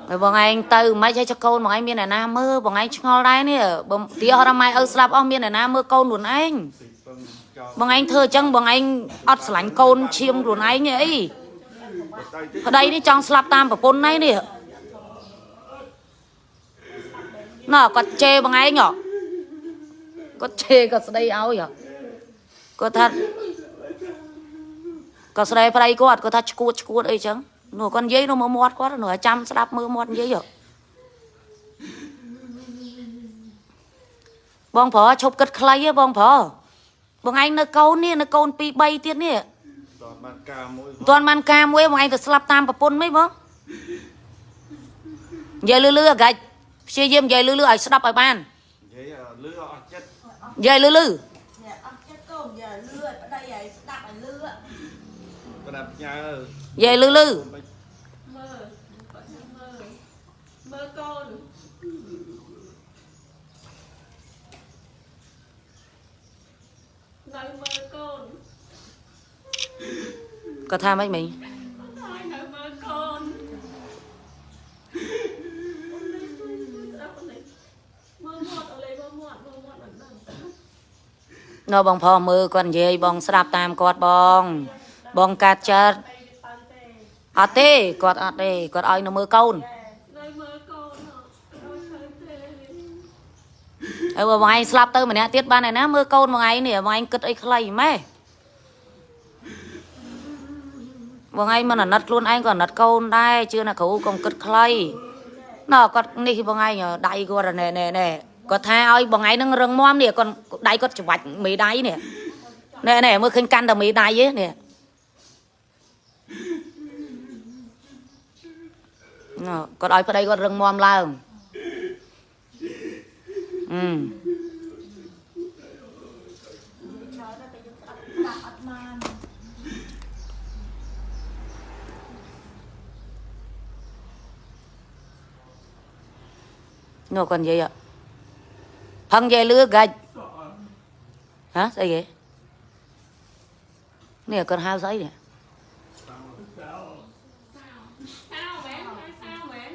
ន ទៅហើយបងឯងទៅមិនឲ្យចកូនបងឯងមានអ្នកណាមើលបងឯងឆ្ងល់ដែរនេះបើទីហោះម៉ែឪស្លាប់អស់មានអ្នកណាមើលកូនខ្លួនឯងទីពឹងចោលបងឯងធ្វើអញ្ចឹងបងឯងអត់ស្រឡាញ់កូនឈាមខ្លួនឯងទេអីទៅទីប្តីនេះចង់ស្លាប់តាមប្រពន្ធនេះនេះណ៎គាត់ជេរបងឯងហ៎គាត់ជេរគាត់ស្ដីឲ្យហ៎គាត់ថាគាត់ស្ដីប្តីគាត់គាត់ថាឈួតឈួតអីចឹង នោះគាត់និយាយនោះមើលមាត់គាត់នោះឲ្យចាំស្ដាប់មើលមាត់និយាយហ៎បងប្រុសឈប់គិតខ្លីហ៎បងប្រុសបងឯងនៅកូននេះនៅកូន2 3ទៀតនេះតបានការមួយមិនទាន់បានការមួយបងឯងទៅស្លាប់តាមប្រពន្ធមិនបងនិយាយលឺលឺអាកាច់ព្យាយាមនិយាយលឺលឺឲ្យស្ដាប់ឲ្យបាននិយាយលឺអត់ចិត្តនិយាយលឺលឺអ្នកអត់ចិត្តកូនយ៉ាលឿប្តីឲ្យស្ដាប់ឲ្យលឿប្រាប់ញ៉ានិយាយលឺលឺ មើលគាត់ចាំមើលមើលកូន នៅមើលកូនគាត់ថាម៉េចមិញហើយនៅមើលកូនស្ដាប់នេះមើលមាត់អលេមើលមាត់មើលមាត់មិនដឹងនៅបងប្រុសមើលគាត់និយាយបងស្ដាប់តាមគាត់បង បងកាត់ចិត្តទៅទេអត់ទេគាត់អត់ទេគាត់ឲ្យនៅមើលកូន នៅមើលកូនហ៎អត់ឃើញទេ ហើយបើបងឯងស្លាប់ទៅម្នាក់ទៀតបានឯណាមើលកូនបងឯងនេះបងឯងគិតអីខ្លីម៉េះបងឯងមិនអាណិតខ្លួនឯងក៏អាណិតកូនដែរជឿណាគ្រូកុំគិតខ្លីណ៎គាត់នេះបងឯងដៃគាត់ណែណែណែគាត់ថាឲ្យបងឯងនឹងរឹងមាំនេះគាត់ដៃគាត់ច្បាច់មេដៃនេះណែណែមើលឃើញកាន់តែមេដៃទេនេះណ៎គាត់ឲ្យប្តីគាត់រឹងមាំឡើង អឺឆ្លើយទៅតែយើងស្ដាប់ស្ដាប់អត់បាន nó còn gì ạ phân về lứa gạch hả sao vậy nè là con hao giấy nè sao bé hai sao bé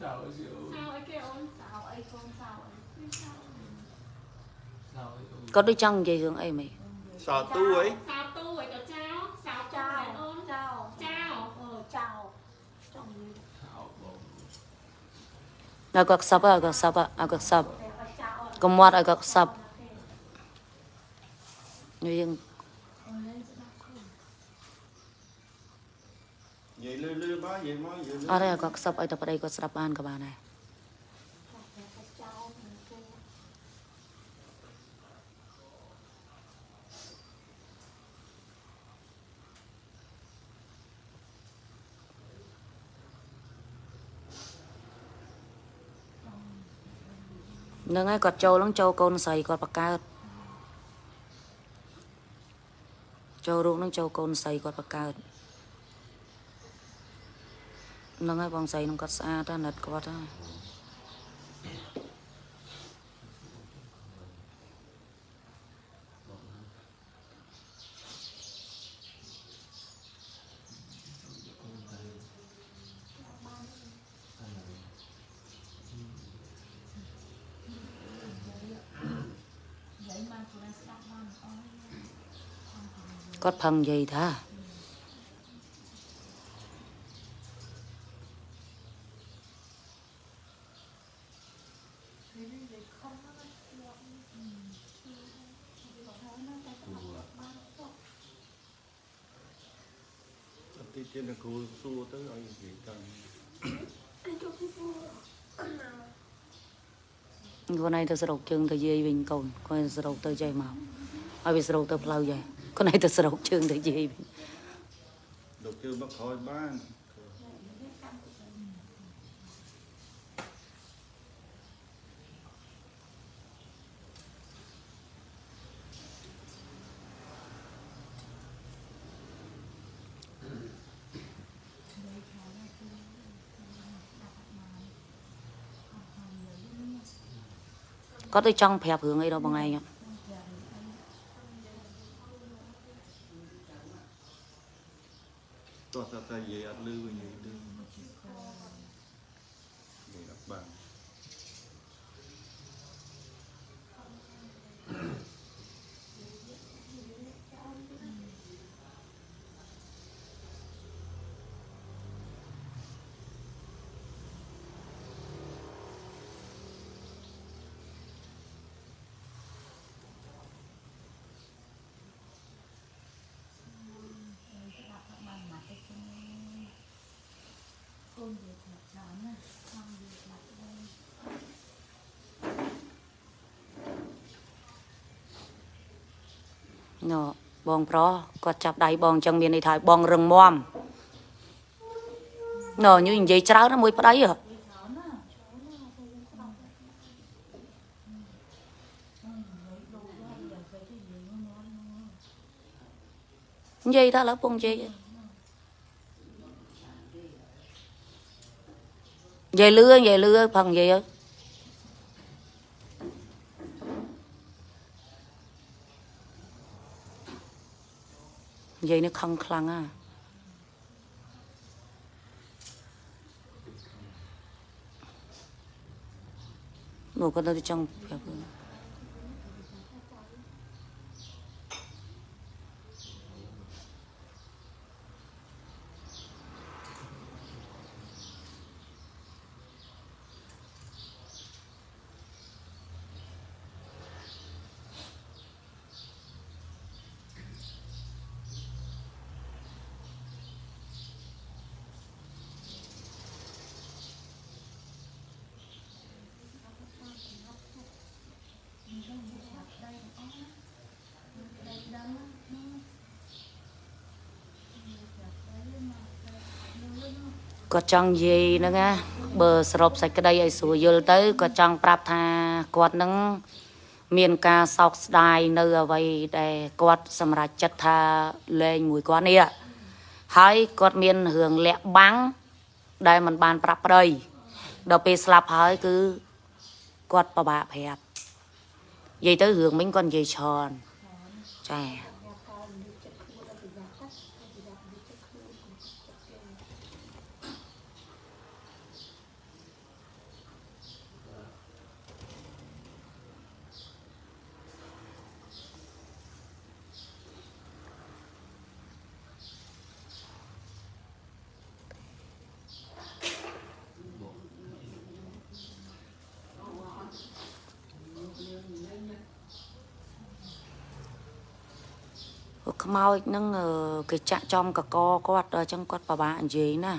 sao ấy kêu ôn សៅអីកូនសៅ អី có đứa chân gì thường ấy mày សោទូអី sao tu ấy có cháo sao ចៅ cháo ôn ចៅ cháo អឺចៅចង់និ à gọt sập à gọt sập à à gọt sập យាយឲ្យចៅអត់ có mót à gọt sập như vậy និយាយលឺលឺមកនិយាយមកនិយាយលឺ ở đây là gọt sập ở tập ở đây gọt sập ăn các bạn này ចៅ nâng ấy gọt trâu lắm trâu con sầy gọt bạc cao trâu ruộng nó trâu con sầy gọt bạc cao nâng ấy bong sầy nó gọt xa ra nật gọt ra យាយបានខ្លួនស្ដាប់បានអស់ គាត់ផឹងនិយាយថាអត់ទីទៀតគ្រូសួរទៅឲ្យនិយាយទៅខ្លួនឯងទៅស្រោកជើងទៅ ខ្លួនឯងទៅស្រោកជើងទៅយាយវិញលោកជើងមកក្រោយបានគាត់ទៅចង់ប្រាប់រឿងអីដល់បងឯង ត់ទោះតែតែនិយាយអត់លឺវិញនិយាយលឺនិយាយអត់បាន កូននិយាយថាច្រើនណាស់ខំនិយាយថាដែរណ៎បងប្រុសគាត់ចាប់ដៃបងអញ្ចឹងមានន័យថាបងរឹងមាំណ៎ញូនិយាយច្រើនណាស់មួយប្តីហ៎ច្រើនណាស់ច្រើនណាស់ទៅយើងស្ដាប់អឺអឺនិយាយដូចយ៉ាងទៅទៅយើងញ៉ាំហ្នឹងនិយាយថាឥឡូវពងនិយាយ និយាយលឿនិយាយលឿផឹងនិយាយទៅនិយាយនេះខឹងខ្លាំងណាស់មក គាត់ទៅចង់ប្រាប់ខ្លួនគាត់ចង់និយាយហ្នឹងណាបើសរុបសេចក្តីឲ្យស្រួលយល់ទៅគាត់ចង់ប្រាប់ថាគាត់នឹងមានការសោកស្ដាយនៅអ្វីដែលគាត់សម្រេចចិត្តថាលែងមួយគាត់នេះហើយគាត់មានរឿងលាក់បាំងដែលមិនបានប្រាប់ប្តីដល់ពេលស្លាប់ហើយគឺគាត់ពិបាកប្រាប់និយាយទៅរឿងមិញគាត់និយាយច្រើនចា ខ្មោចហ្នឹងអឺគេចាក់ចំកកគាត់ដល់អញ្ចឹងគាត់ពិបាកនិយាយណា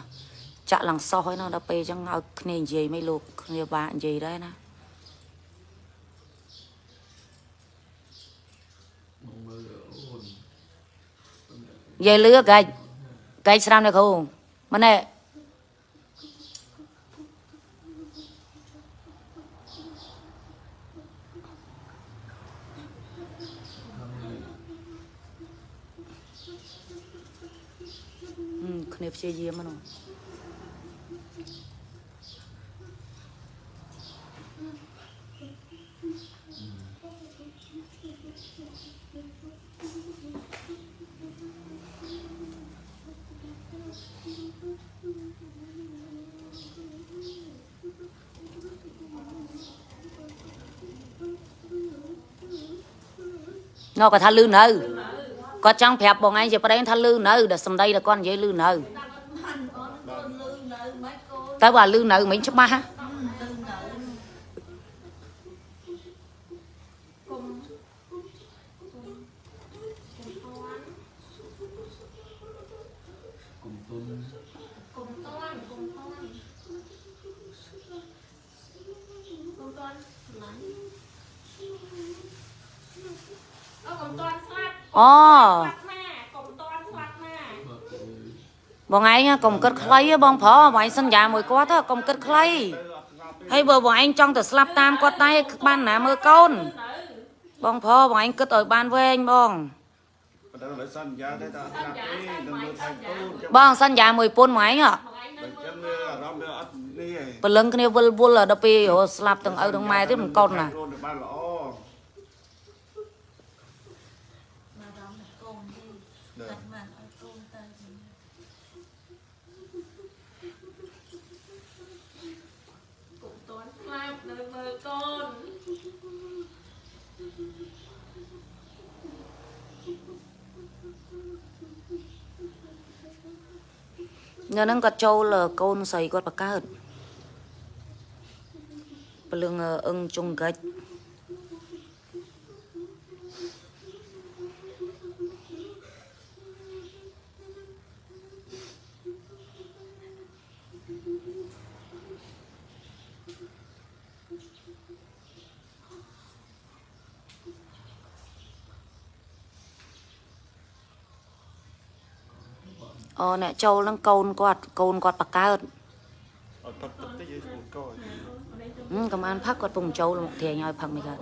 ចាក់ឡើងសោះហើយណាដល់ពេលអញ្ចឹងឲ្យគ្នានិយាយមិនលោកគ្នាពិបាកនិយាយដែរណាបងមើលអូននិយាយលឿកាច់កាច់ស្រាំនៅគ្រូម៉ណែ នាព្យាយាមហ្នឹងនោះគាត់ថាលឺនៅ គាត់ចង់ប្រាប់បងឯងជាប្តីថាលឺនៅដែលសំដីដែលគាត់និយាយលឺនៅបានអូនកូនលឺនៅមិនកូនទៅបើលឺនៅមិញច្បាស់ហ៎ លឺនៅ គុំគុំគុំគុំទុនតាន់គុំតាន់គុំតាន់គុំតាន់ណាអូគុំតាន់ស្លាប់ អូស្លាប់ណាគុំតាន់ស្លាប់ណាបើទៅបងឯងកុំគិតខ្លីទេបងប្រុសបងឯងសន្យាមួយគាត់ទៅកុំគិតខ្លីទៅអត់ស្ងប់ទេហើយបើបងឯងចង់ទៅស្លាប់តាមគាត់តែបានណាមើលកូននៅបងប្រុសបងឯងគិតឲ្យបានវែងបងប៉ុន្តែលើសន្យាទេតែអត់ស្ងាត់ទេនឹងមើលថៃទូនចឹងបងសន្យាមួយពុនបងឯងហ៎បងឯងនៅចឹងអារម្មណ៍វាអត់នេះឯងព្រលឹងគ្នាវិលវល់ដល់ពេលស្លាប់ទាំងឪទាំងម៉ែទៀតមិនកូនណា ខ្លួ នទៅបានល្អញ៉ាហ្នឹងគាត់ចូលកូនស្រីគាត់បកើតពលឹងអឹងជុងកិច្អូអ្នកចូលហ្នឹងកូនគាត់កូនគាត់បកើតអត់ផឹកទឹកតិចឲ្យស្រួលកោហឹមកំអានផឹកគាត់ពងចូលមកធាញឲ្យផឹកមិនកើត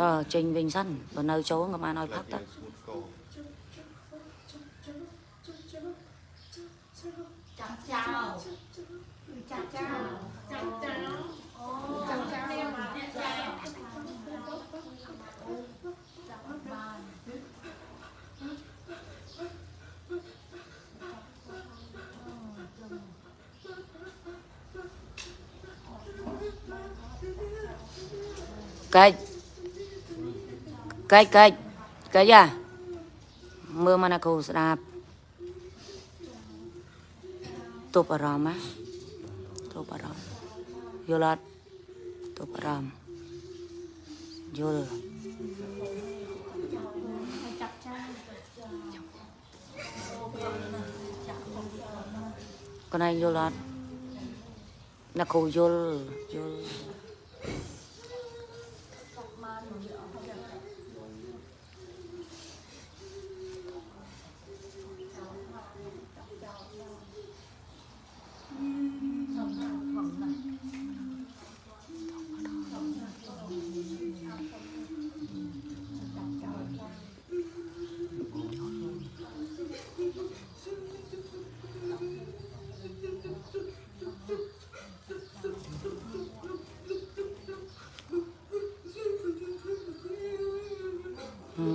ដល់ចេញវិញសិនបើនៅចូលកំអានឲ្យផឹកទៅស្រួលកោចាំចោលចាំចោលចាំចាំអូចាំចោលមកអ្នកចោល កិច្ចកិច្ចកិច្ចកិច្ចអាមើលមកណាគ្រូស្ដាប់ទប់អារម្មណ៍ណាទប់អារម្មណ៍យល់អត់ទប់អារម្មណ៍យល់ ចាប់ចោល កណៃយល់អត់ណាគ្រូយល់យល់ ហ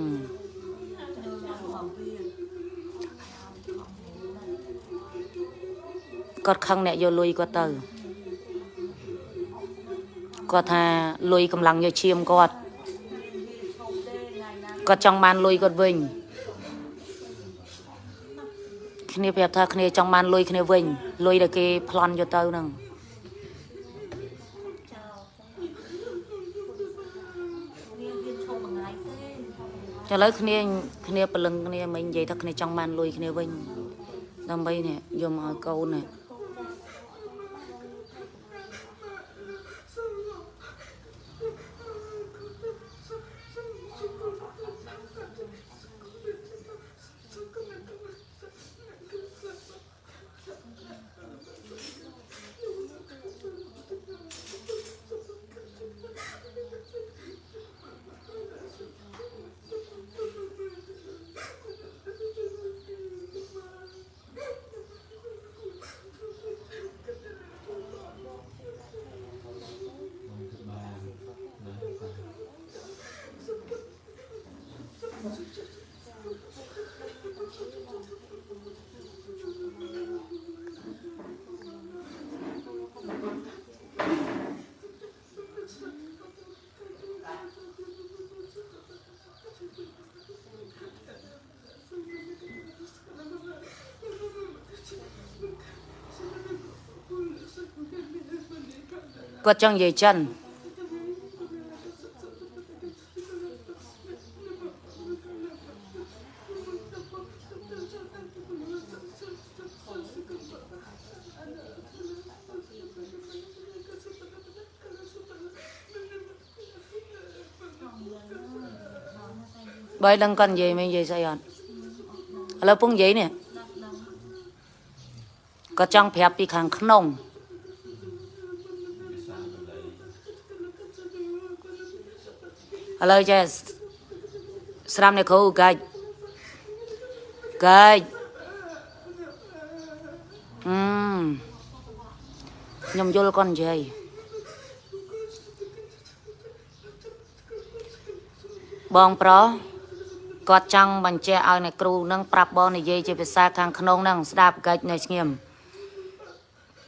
ឹមគាត់ ខឹងអ្នកយកលុយគាត់ទៅគាត់ថាលុយកម្លាំងយកឈាមគាត់គាត់ចង់បានលុយគាត់វិញគ្នាប្រាប់ថាគ្នាចង់បានលុយគ្នាវិញលុយដែលគេប្លន់យកទៅហ្នឹងវាវាឈប់មួយថ្ងៃទេឥឡូវគ្នាគ្នាព្រលឹងគ្នាមិននិយាយថាគ្នាចង់បានលុយគ្នាវិញដើម្បីនេះយកមកឲ្យកូននេះ គាត់ចង់និយាយចិនបើឲ្យដឹងគាត់និយាយមិននិយាយស្អីអត់ ឥឡូវពងនិយាយនេះគាត់ចង់ប្រាប់ពីខាងក្នុងឥឡូវចេះស្រាំអ្នកគ្រូកាច់កាច់អឺមខ្ញុំយល់គាត់និយាយបងប្រុសគាត់ចង់បញ្ជាក់ឲ្យអ្នកគ្រូនឹងប្រាប់បងនិយាយជាភាសាខាងក្នុងនឹងស្ដាប់កាច់នៅស្ងៀម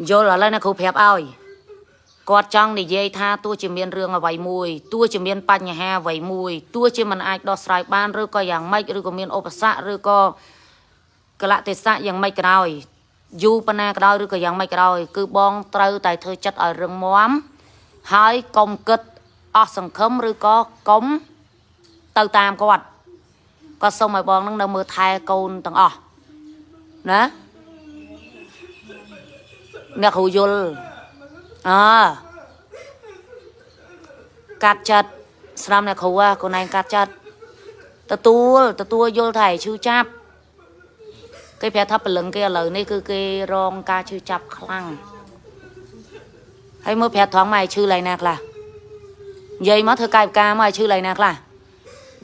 យល់ឥឡូវអ្នកគ្រូប្រាប់ឲ្យ គាត់ចង់និយាយថាទោះជាមានរឿងអ្វីមួយទោះជាមានបញ្ហាអ្វីមួយទោះជាមិនអាចដោះស្រាយបានឬក៏យ៉ាងម៉េចឬក៏មានឧបសគ្គឬក៏កលៈទេសៈយ៉ាងម៉េចក៏ដោយយូរប៉ុណ្ណាក៏ដោយឬក៏យ៉ាងម៉េចក៏ដោយគឺបងត្រូវតែធ្វើចិត្តឲ្យរឹងមាំហើយកុំគិតអស់សង្ឃឹមឬក៏កុំទៅតាមគាត់ក៏សូមឲ្យបងនឹងនៅមើលថែកូនទាំងអស់ណាអ្នកគ្រូយល់ អើកាត់ចិត្តស្រាំអ្នកគ្រូហ่ะកូនឯងកាត់ចិត្តទទួលទទួលយល់ថាឲ្យឈឺចាប់គេប្រាប់ថាព្រលឹងគេឥឡូវនេះគឺគេរងការឈឺចាប់ខ្លាំងហើយមើលប្រាប់ត្រង់មកឲ្យឈឺឡើងណាខ្លះនិយាយមកធ្វើកាយវិការមកឲ្យឈឺឡើងណាខ្លះ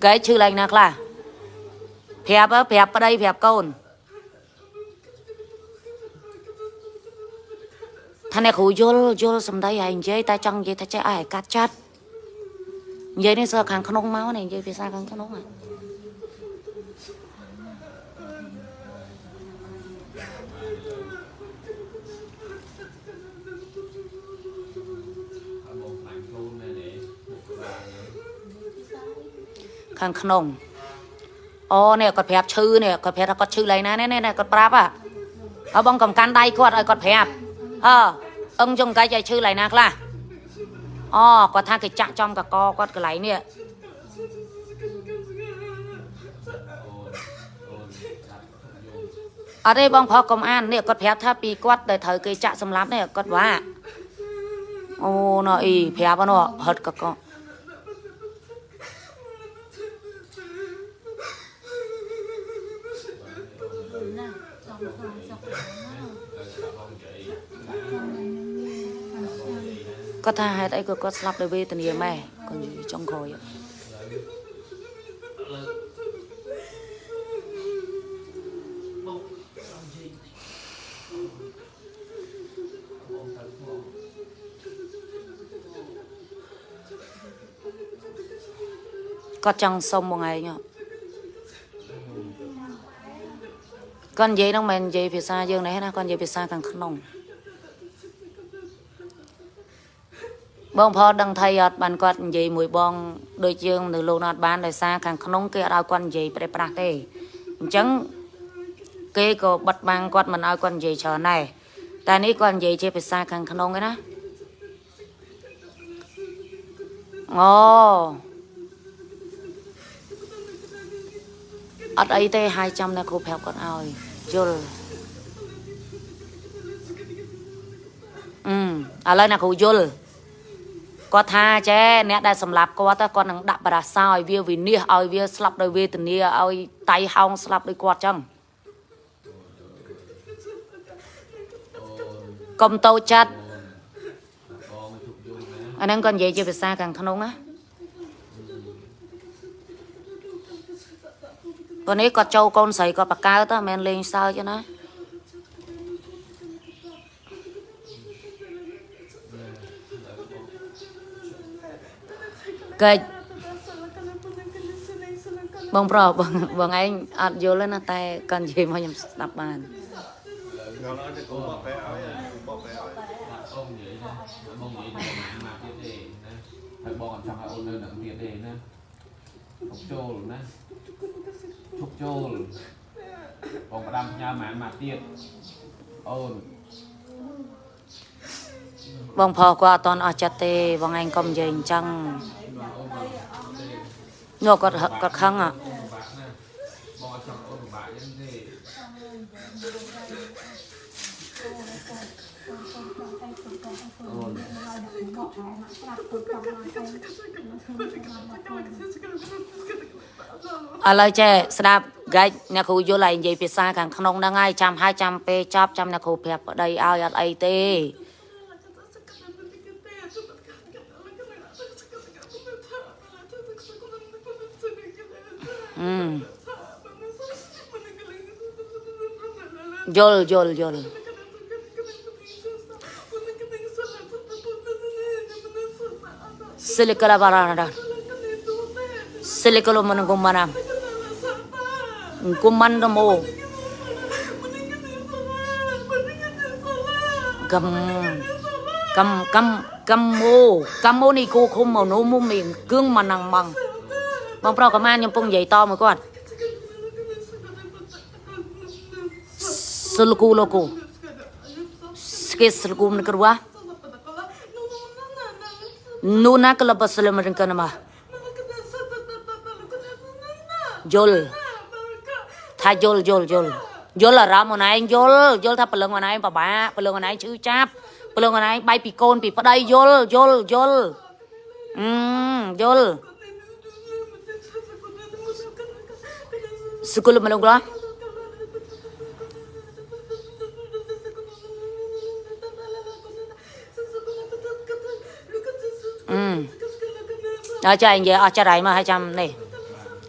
កែឈឺឡើងណាខ្លះប្រាប់ហ៎ប្រាប់ប្តីប្រាប់កូន ថាអ្នកគ្រូយល់យល់សំដីហើយនិយាយតែចង់និយាយថាចេះឲ្យកាត់ចាត់និយាយនេះសើខាងក្នុងមកនេះនិយាយភាសាខាងក្នុងហ្នឹងហើយបងខ្លាញ់ខ្លួនណែនេះមុខក្បាលនេះខាងក្នុងអូនេះគាត់ប្រាប់ឈឺនេះគាត់ប្រាប់ថាគាត់ឈឺឡើងណានេះនេះគាត់ប្រាប់ហ่ะហើយបងកំកាន់ដៃគាត់ឲ្យគាត់ប្រាប់ អើអឹងចុងកាច់ឲ្យឈឺឡើងណាខ្លះអូគាត់ថាគេចាក់ចំកកគាត់កន្លែងនេះអូនអូនចាប់យំអត់ទេបងប្រុសកុំអាននេះគាត់ប្រាប់ថាពីគាត់ដែលត្រូវគេចាក់សម្លាប់នេះគាត់ว่าអូណ៎អីប្រាប់ហ្នឹងហត់កក គាត់ថាហេតុអីក៏គាត់ស្លាប់ដោយវេទនាម៉ែគាត់និយាយចុងក្រោយបងទៅផងគាត់ចង់សុំមួយថ្ងៃហ៎គាត់និយាយហ្នឹងមិនមែននិយាយភាសាយើងនេះណាគាត់និយាយភាសាខាងក្នុង បងផដឹងថៃអត់បានគាត់និយាយមួយបងដូចយើងនៅលោកណាត់បានដោយសារខាងក្នុងគេអត់ឲ្យគាត់និយាយប្រេះប្រាស់ទេអញ្ចឹងគេក៏បិទបាំងគាត់មិនឲ្យគាត់និយាយច្រើនដែរតែនេះគាត់និយាយជាភាសាខាងក្នុងឯណាអូអត់អីទេហើយចាំតែគ្រូប្រាប់គាត់ឲ្យយល់អឺឥឡូវអ្នកគ្រូយល់ គាត់ថាចេះអ្នកដែលសម្លាប់គាត់ទៅគាត់នឹងដាក់បរាសោឲ្យវាវិនិច្ឆ័យឲ្យវាស្លាប់ដោយវេទនាឲ្យតៃហោងស្លាប់ដោយគាត់ចឹងអូនកុំតូចចិត្តបងមកជប់យំណាអាហ្នឹងគាត់និយាយជាភាសាខាងក្នុងណាប៉ុន្តែគាត់ចូលកូនស្រីគាត់បកកើតទៅមិនមែនលេងសើចទេណា កិច្ចបងប្រុសបងបងឯងអត់យល់ទេណាតែគាត់និយាយមកខ្ញុំស្ដាប់បានដល់ហើយទៅកុំបកប្រែឲ្យបកប្រែឲ្យដាក់អូននិយាយណាបងនិយាយទៅមកមកទៀតទេណាហើយបងអត់ចង់ឲ្យអូននៅនឹងទៀតទេណាឈប់ចូលណាឈប់ចូលបងផ្ដាំផ្ញើមកមកទៀតអូនបងប្រុសគាត់អត់តន់អស់ចិត្តទេបងឯងកុំនិយាយអញ្ចឹង នោះគាត់ហឹកគាត់ខឹងอ่ะអូនពិបាកណាបងអត់ចង់អូនពិបាកយ៉ាងទេអូនឥឡូវចេះស្ដាប់ហ្គាច់អ្នកគ្រូយល់ហើយនិយាយភាសាខាងក្នុងហ្នឹងហើយចាំហើយចាំពេលចប់ចាំអ្នកគ្រូប្រាប់ប្តីឲ្យអត់អីទេ អឺយល់យល់យល់សិលិកលាបារ៉ាដាសិលិកលមិនគុំណាគុំមិនរមោ បងប្រុសកំានខ្ញុំពងនិយាយតមួយគាត់សិលគូលោកូស្គេស្លគុំនក្រវ៉ានូណាក្លបស្លមរកណមាយល់ថាយល់យល់យល់យល់អារម្មណ៍ខ្លួនឯងយល់យល់ថាព្រលឹងខ្លួនឯងពិបាកព្រលឹងខ្លួនឯងឈឺចាប់ព្រលឹងខ្លួនឯងបែកពីកូនពីប្តីយល់យល់យល់អឺយល់ ស្គលមលងក្រ Ừ. ដល់ចានិយាយអស់ចិត្តហើយមកឲ្យចាំនេះ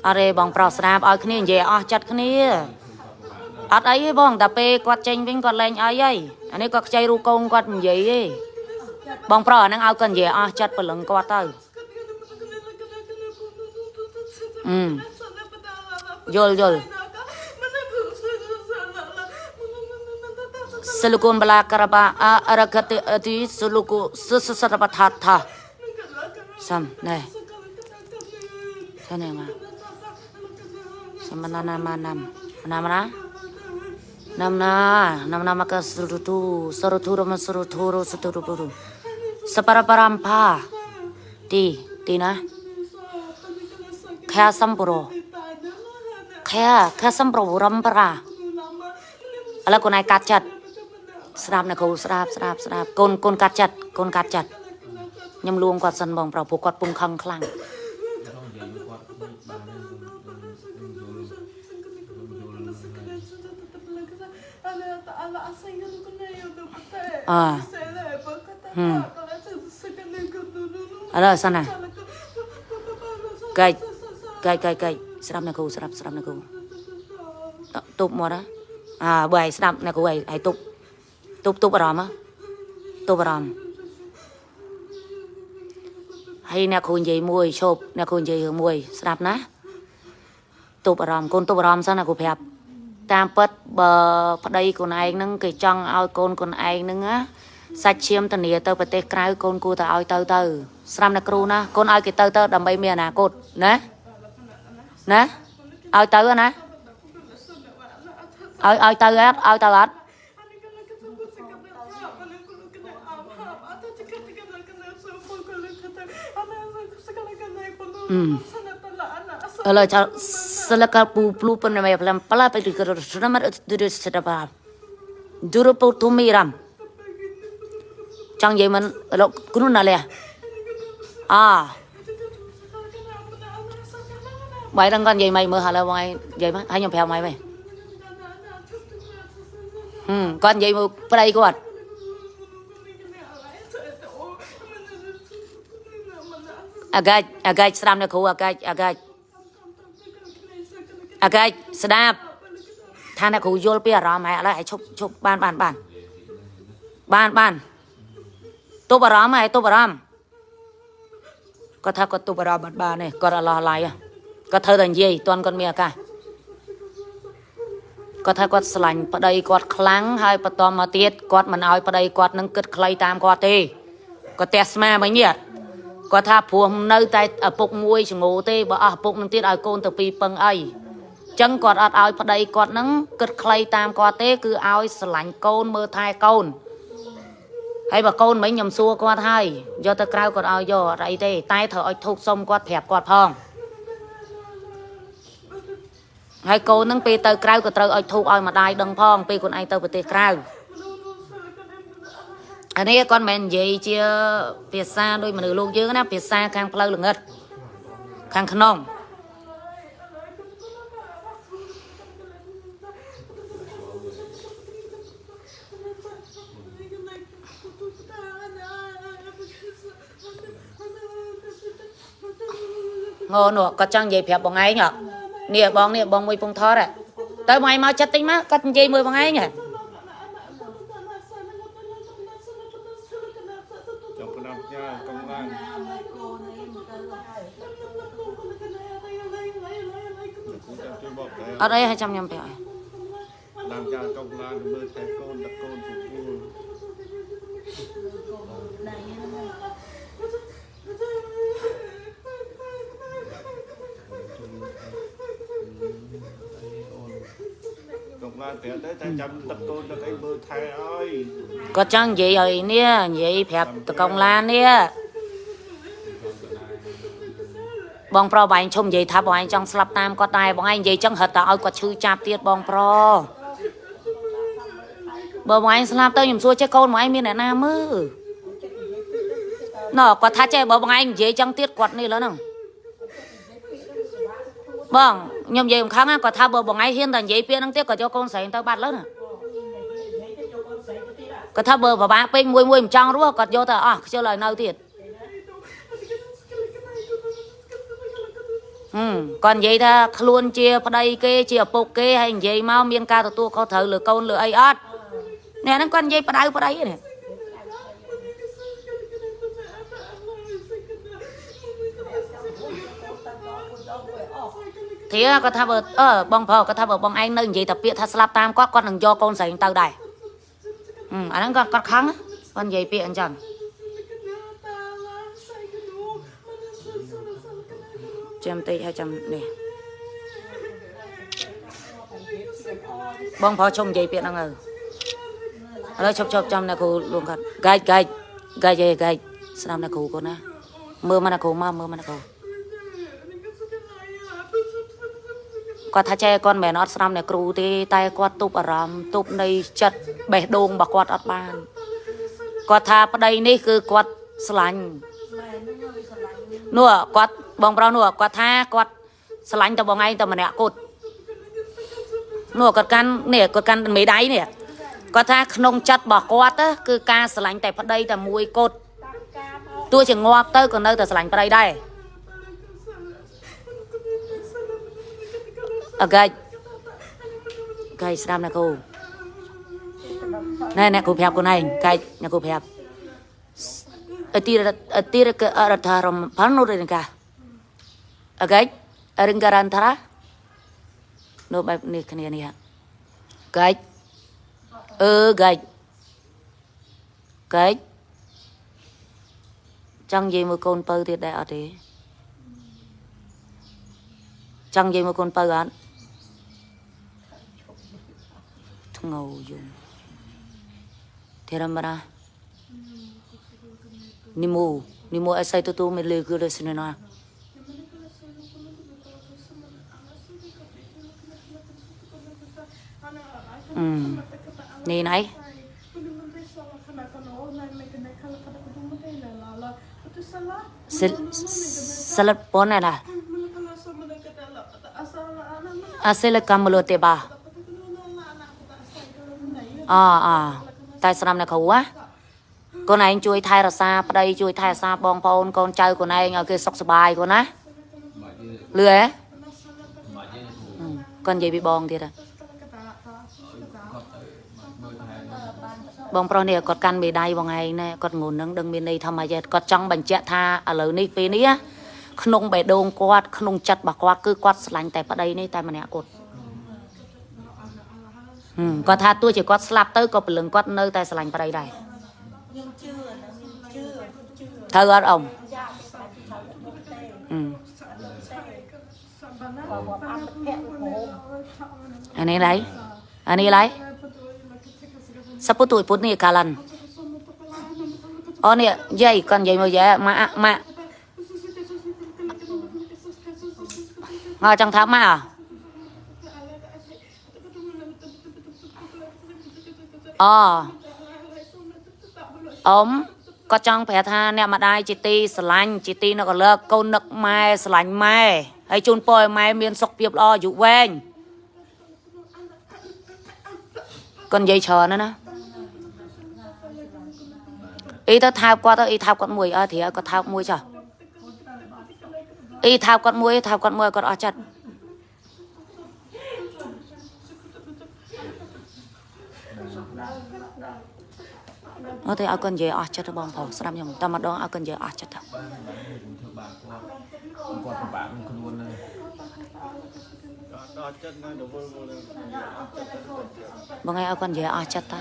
អរេបងប្រុសស្ដាប់ឲ្យគ្នានិយាយអស់ចិត្តគ្នាអត់អីទេបងតែពេលគាត់ចេញវិញគាត់លែងអីហើយអានេះគាត់ខ្ចីរូបកូនគាត់និយាយទេបងប្រុសអាហ្នឹងឲ្យគាត់និយាយអស់ចិត្តព្រលឹងគាត់ទៅអឺ យល់យល់សិលគុនបលាករបាអរកតទីសិលគុសសសរបថាថា sam này cái này mà sama nana rama surutu ro surutu ro sapara parampa ti ti na kaya sampuro kaya kaya sampuro rampara ala con ai cắt chặt ស្ដាប់ណាគ្រូស្ដាប់ស្ដាប់ស្ដាប់កូនកូនកាត់ចិត្តកូនកាត់ចិត្តខ្ញុំលួងគាត់សិនបងប្រុសព្រោះគាត់ពុំខឹងខ្លាំង Nó không vậy mà quạt đi bà nên dùng dùng dùng dùng អើហឹមអរសិនណាកាច់កាច់កាច់កាច់ ស្ដាប់ណាគ្រូស្ដាប់ស្ដាប់ណាគ្រូទប់មកណាអាបើឲ្យស្ដាប់ណាគ្រូឲ្យឲ្យទប់ទប់ទប់អារម្មណ៍ហ៎ទប់អារម្មណ៍ហើយអ្នកគ្រូនិយាយមួយឈប់អ្នកគ្រូនិយាយរឿងមួយស្ដាប់ណាទប់អារម្មណ៍កូនទប់អារម្មណ៍សិនណាគ្រូប្រាប់តាមពិតបើប្តីខ្លួនឯងហ្នឹងគេចង់ឲ្យកូនខ្លួនឯងហ្នឹងណាសាច់ឈាមធានាទៅប្រទេសក្រៅកូនគួរតែឲ្យទៅទៅស្ដាប់ណាគ្រូណាកូនឲ្យគេទៅទៅដើម្បីមានអនាគតណា ណាឲ្យទៅណាឲ្យឲ្យទៅអត់ឲ្យទៅអត់ Hmm. Kalau cara selaka pu plu pun nama pelan pala pe di kero sudah mar duru sedapa. Duru pu tu miram. Chang ye man lo kunu na le. À. Mày đang con vậy mày mơ hà là mày vậy mà hai nhom phèo mày mày. Ừ, con vậy mà play của anh. អាកាចអាកាចស្ដាប់នៅគ្រូអាកាចអាកាចអាកាចស្ដាប់ថាអ្នកគ្រូយល់ពីអារម្មណ៍ហើយឥឡូវឲ្យឈប់ឈប់បានបានបានបានបានទប់អារម្មណ៍ហើយទប់អារម្មណ៍គាត់ថាគាត់ទប់អារម្មណ៍បានបានទេគាត់អត់ឡោះឡាយ គាត់ត្រូវតែនិយាយតន់គាត់មានឱកាសគាត់ថាគាត់ស្រឡាញ់ប្តីគាត់ខ្លាំងហើយបន្តមកទៀតគាត់មិនឲ្យប្តីគាត់នឹងគិតខ្លីតាមគាត់ទេគាត់ទះស្មាមិញនេះគាត់ថាព្រោះនៅតែឪពុកមួយចងោទេបើអស់ឪពុកនឹងទៀតឲ្យកូនទៅពីរពឹងអីចឹងគាត់អត់ឲ្យប្តីគាត់នឹងគិតខ្លីតាមគាត់ទេ គឺឲ្យស្រឡាញ់កូនមើលថែកូនហើយបើកូនមិញខ្ញុំសួរគាត់ហើយយកទៅក្រៅគាត់ឲ្យយកអត់អីទេតែត្រូវឲ្យធូបសុំគាត់ប្រាប់គាត់ផង ហើយកូននឹងពេលទៅក្រៅក៏ត្រូវឲ្យធូបឲ្យម្ដាយដឹងផងពេលខ្លួនឯងទៅប្រទេសក្រៅអានេះគាត់មិនមែននិយាយជាភាសាដូចមនុស្សលោកយើងណាភាសាខាងផ្លូវល្ងិតខាងក្នុងងោនោះគាត់ចង់និយាយប្រាប់បងឯងហ៎ នេះបងនេះបងមួយពងថតហ៎ទៅបងឯងមកចិត្តតិចមកគាត់និយាយមួយបងឯងហ៎ Trong cái năm nha, công an. Cũng trong cái bọc đấy. អត់អីឲ្យចាំខ្ញុំប្រាប់ឲ្យ Làm cha công an mơ thay con đặt con phục បានប្រាប់ទៅតែចាំទឹកកូនទឹកអីមើលថែអើយគាត់ចង់និយាយឲ្យនេះនិយាយប្រាប់តកងឡាននេះបងប្រុសបងឯងឈុំនិយាយថាបងឯងចង់ស្លាប់តាមគាត់ដែរបងឯងនិយាយចឹងហិតតែឲ្យគាត់ឈឺចាប់ទៀតបងប្រុសបើបងឯងស្លាប់ទៅខ្ញុំសួរចេះកូនបងឯងមានអ្នកណាមើលណ៎គាត់ថាចេះបើបងឯងនិយាយចឹងទៀតគាត់នេះលើហ្នឹងបង ខ្ញុំនិយាយមិនខឹងណាគាត់ថាបើបងឯងហ៊ានតែនិយាយពាក្យហ្នឹងទៀតគាត់យកកូនស្រីទៅបាត់លើណាគាត់ថាបើប្របាពេកមួយមួយមិនចង់រស់គាត់យកទៅអស់ខ្ជិលឲ្យនៅទៀតហឹមគាត់និយាយថាខ្លួនជាប្តីគេជាឪពុកគេហើយនិយាយមកមានការទទួលខុសត្រូវលើកូនលើអីអត់អ្នកហ្នឹងគាត់និយាយបដៅប្តីនេះ ធៀគាត់ថាបើអឺបងប្រុសគាត់ថាបើបងឯងនៅនិយាយតែពាក្យថាស្លាប់តាមគាត់គាត់នឹងយកកូនស្រីទៅដែរហឹមអាហ្នឹងគាត់គាត់ខឹងគាត់និយាយពាក្យអញ្ចឹងចាំតិចហើយចាំនេះបងប្រុសជុំនិយាយពាក្យហ្នឹងទៅឥឡូវឈប់ឈប់ចាំអ្នកគ្រូលួងគាត់កាច់កាច់កាច់ឯកាច់ស្ដាប់អ្នកគ្រូគាត់ណាមើលមកអ្នកគ្រូមកមើលមកអ្នកគ្រូ គាត់ថាចេះគាត់មិនមែនអត់ស្ដាប់អ្នកគ្រូទេតែគាត់ទប់អារម្មណ៍ទប់នៃចិត្តបេះដូងរបស់គាត់អត់បានគាត់ថាប្តីនេះគឺគាត់ស្រឡាញ់ម៉ែនឹងឲ្យស្រឡាញ់នោះគាត់បងប្រុសនោះគាត់ថាគាត់ស្រឡាញ់តែបងឯងតែម្នាក់គត់នោះគាត់កាន់នេះគាត់កាន់មេដៃនេះគាត់ថាក្នុងចិត្តរបស់គាត់ទៅគឺការស្រឡាញ់តែប្តីតែមួយគត់ទោះជាងាប់ទៅក៏នៅតែស្រឡាញ់ប្តីដែរ អកាច់កាច់ស្ដាប់ណាគ្រូណែអ្នកគ្រូប្រាប់ខ្លួនឯងកាច់អ្នកគ្រូប្រាប់អតិរអតិរកអរដ្ឋរមផានុរិនកាអកាច់រិងការ៉ាន់ថានោះបែបនេះគ្នានេះកាច់អឺកាច់កាច់ចង់និយាយមួយកូនពៅទៀតដែរអត់ទេចង់និយាយមួយកូនពៅអត់ ធ្ងោយំធរមរានិមូនិមូអស័យទៅទូមិនលើគឺលើស្នេណា Hmm. Ni nai. Sel salat pon ada. Asal kamu te ba. À à. តែស្ដាប់អ្នកគ្រូណាកូនឯងជួយថែរក្សាប្តីជួយថែរក្សាបងប្អូនកូនចៅកូនឯងឲ្យគេសុខសប្បាយកូនណាបាច់ទេលឺហ៎បាច់ទេគ្រូហឹមកូននិយាយពីបងទៀតហ៎គាត់ទៅមើលថែបងប្រុសនេះគាត់កាន់មេដៃបងឯងណែគាត់ងូននឹងដឹងមានន័យថាម៉េចទេគាត់ចង់បញ្ជាក់ថាឥឡូវនេះពេលនេះណាក្នុងបេះដូងគាត់ក្នុងចិត្តរបស់គាត់គឺគាត់ស្រឡាញ់តែប្តីនេះតែម្នាក់គាត់ហឹម គាត់ថាទោះជាគាត់ស្លាប់ទៅក៏ព្រលឹងគាត់នៅតែស្រឡាញ់ប្តីដែរត្រូវអត់អ៊ំអានេះឡៃអានេះឡៃសពុទុយពុទ្ធនេះកាលាន់អូនេះយាយគាត់និយាយមកយាយម៉ាក់ម៉ាក់អើចង់ថាម៉ាក់អ អអ៊ំគាត់ចង់ប្រាប់ថាអ្នកម្ដាយជាទីស្រឡាញ់ជាទីនឹកអលើកកូននឹកម៉ែស្រឡាញ់ម៉ែហើយជូនពរឲ្យម៉ែមានសុខភាពល្អអាយុវែងគាត់និយាយច្រើនណាស់ណាអីទៅថើបគាត់ទៅអីថើបគាត់មួយអើធៀគាត់ថើបមួយចុះអីថើបគាត់មួយថើបគាត់មួយគាត់អស់ចិត្ត អត់ទេឲ្យគាត់និយាយអស់ចិត្តទៅបងប្រុសស្ដាប់ខ្ញុំតែម្ដងឲ្យគាត់និយាយអស់ចិត្តទៅបានបានធ្វើបាបគាត់គាត់ពិបាកនឹងខ្លួនហ្នឹងដល់ចិត្តនៅទៅវល់វល់បងឯងឲ្យគាត់និយាយអស់ចិត្តទៅ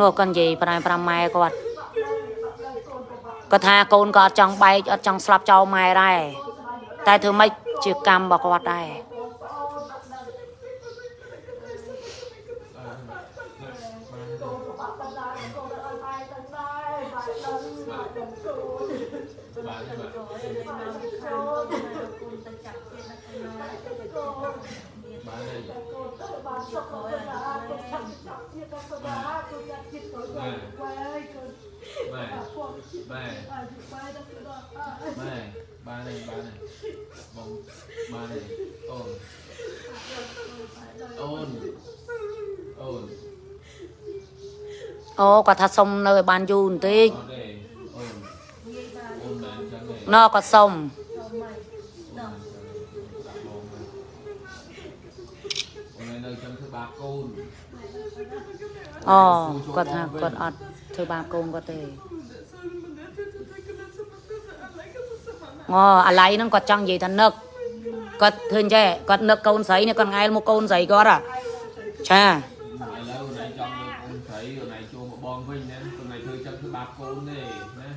នោះគាត់និយាយប្រែ5ម៉ែគាត់គាត់ថាកូនក៏អត់ចង់បែកអត់ចង់ស្លាប់ចោលម៉ែដែរតែធ្វើម៉េចជាកម្មរបស់គាត់ដែរ បាទបាទ កូនទៅចាប់ជាតិណាកូនណា បាទនេះ បានសុខទៅដល់ទៅឆាប់ឆាប់ទៀតទៅដល់ទៅចាត់ចិត្តទៅដល់ទៅទៅ បាទ ពួក បាទ អាយុបាយទៅដល់ បាទបាទនេះបាទនេះបងបាទនេះអូនអូនអូន អូគាត់ថាសុំនៅឲ្យបានយូរបន្តិចអត់ទេអូនអូនមែនចឹងទេណគាត់សុំអូននៅចឹងធ្វើបាបកូនអូគាត់ថាគាត់អត់ធ្វើបាបកូនគាត់ទេអូអាឡៃហ្នឹងគាត់ចង់និយាយថានឹកគាត់ឃើញចេះគាត់នឹកកូនស្រីនេះគាត់ងែលមកកូនស្រីគាត់អាចា ឥឡូវណៃចង់លើកអូនស្រីណៃចូលមកបងវិញណាខ្លួនណៃធ្វើចឹងធ្វើបាបកូនទេណា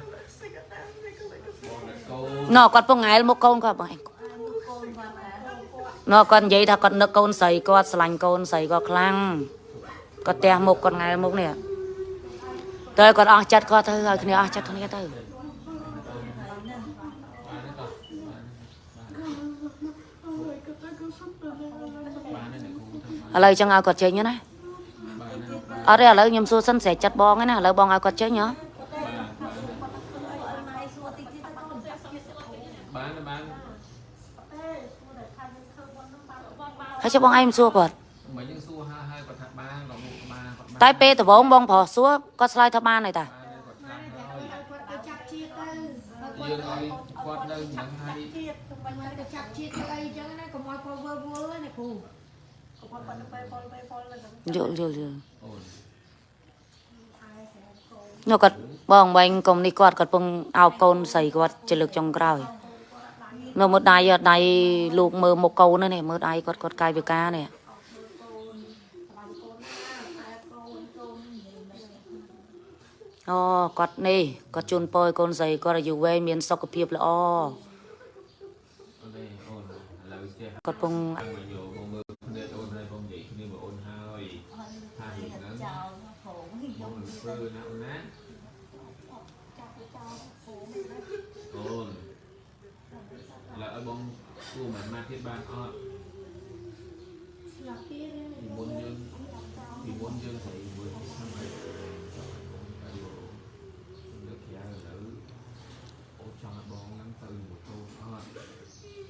បង តែកូនណគាត់ពងងែលមកកូនគាត់បងឯងកូនគាត់ដែរណគាត់និយាយថាគាត់នឹកកូនស្រីគាត់ស្រឡាញ់កូនស្រីគាត់ខ្លាំងគាត់ទះមុខគាត់ងែលមុខនេះទៅគាត់អស់ចិត្តគាត់ទៅឲ្យគ្នាអស់ចិត្តគ្នាទៅបាទនេះតោះបាទនេះបាទនេះគ្រូធ្វើឥឡូវចឹងឲ្យគាត់ចេញណាបាទនេះអត់ទេឥឡូវខ្ញុំសួរសិនស្រែកចិត្តបងឯណាឥឡូវបងឲ្យគាត់ចេញហ៎ បាទបាទ អីសួរតិចតិចទៅកូនចាប់ជាតិ បានបាន ហើយចុះបងឯងមិនសួរគាត់មិនយើងសួរហើយហើយគាត់ថាបានដល់មុខបានគាត់បានតែពេលដំបូងបងប្រុសសួរគាត់ឆ្លើយថាបានហើយតាបានគាត់ថាហើយគាត់ទៅចាប់ជាតិទៅយើងឲ្យគាត់នៅនឹងហើយជាតិទៅបាញ់ទៅចាប់ជាតិទៅអីចឹងណាកុំឲ្យគាត់វើវល់ណាគ្រូកុំឲ្យគាត់ទៅពេលពលពេលពលហ្នឹងយល់យល់យល់អូននោះគាត់បងបែងកុំនេះគាត់គាត់ពងអោបកូនស្រីគាត់ជាលើកចុងក្រោយ នៅមើលដៃអត់ដៃលោកមើលមុខកូននេះមើលដៃគាត់គាត់កាយវិការនេះអូគាត់នេះគាត់ជូនពរឲ្យកូនស្រីគាត់អាយុវែងមានសុខភាពល្អអូនអូនឥឡូវចេះគាត់ពងមកយកមកមើលគ្នាអូនហើយបងនិយាយគ្នាមកអូនហើយថាហៀងហ្នឹងចោលហងបងមិនធ្វើណាអូនណាអូនឥឡូវឲ្យ បងគួរមិនមកទៀតបានអត់ស្លាប់ទៀតពីមុនយើងពីមុនយើងស្រីមួយខាង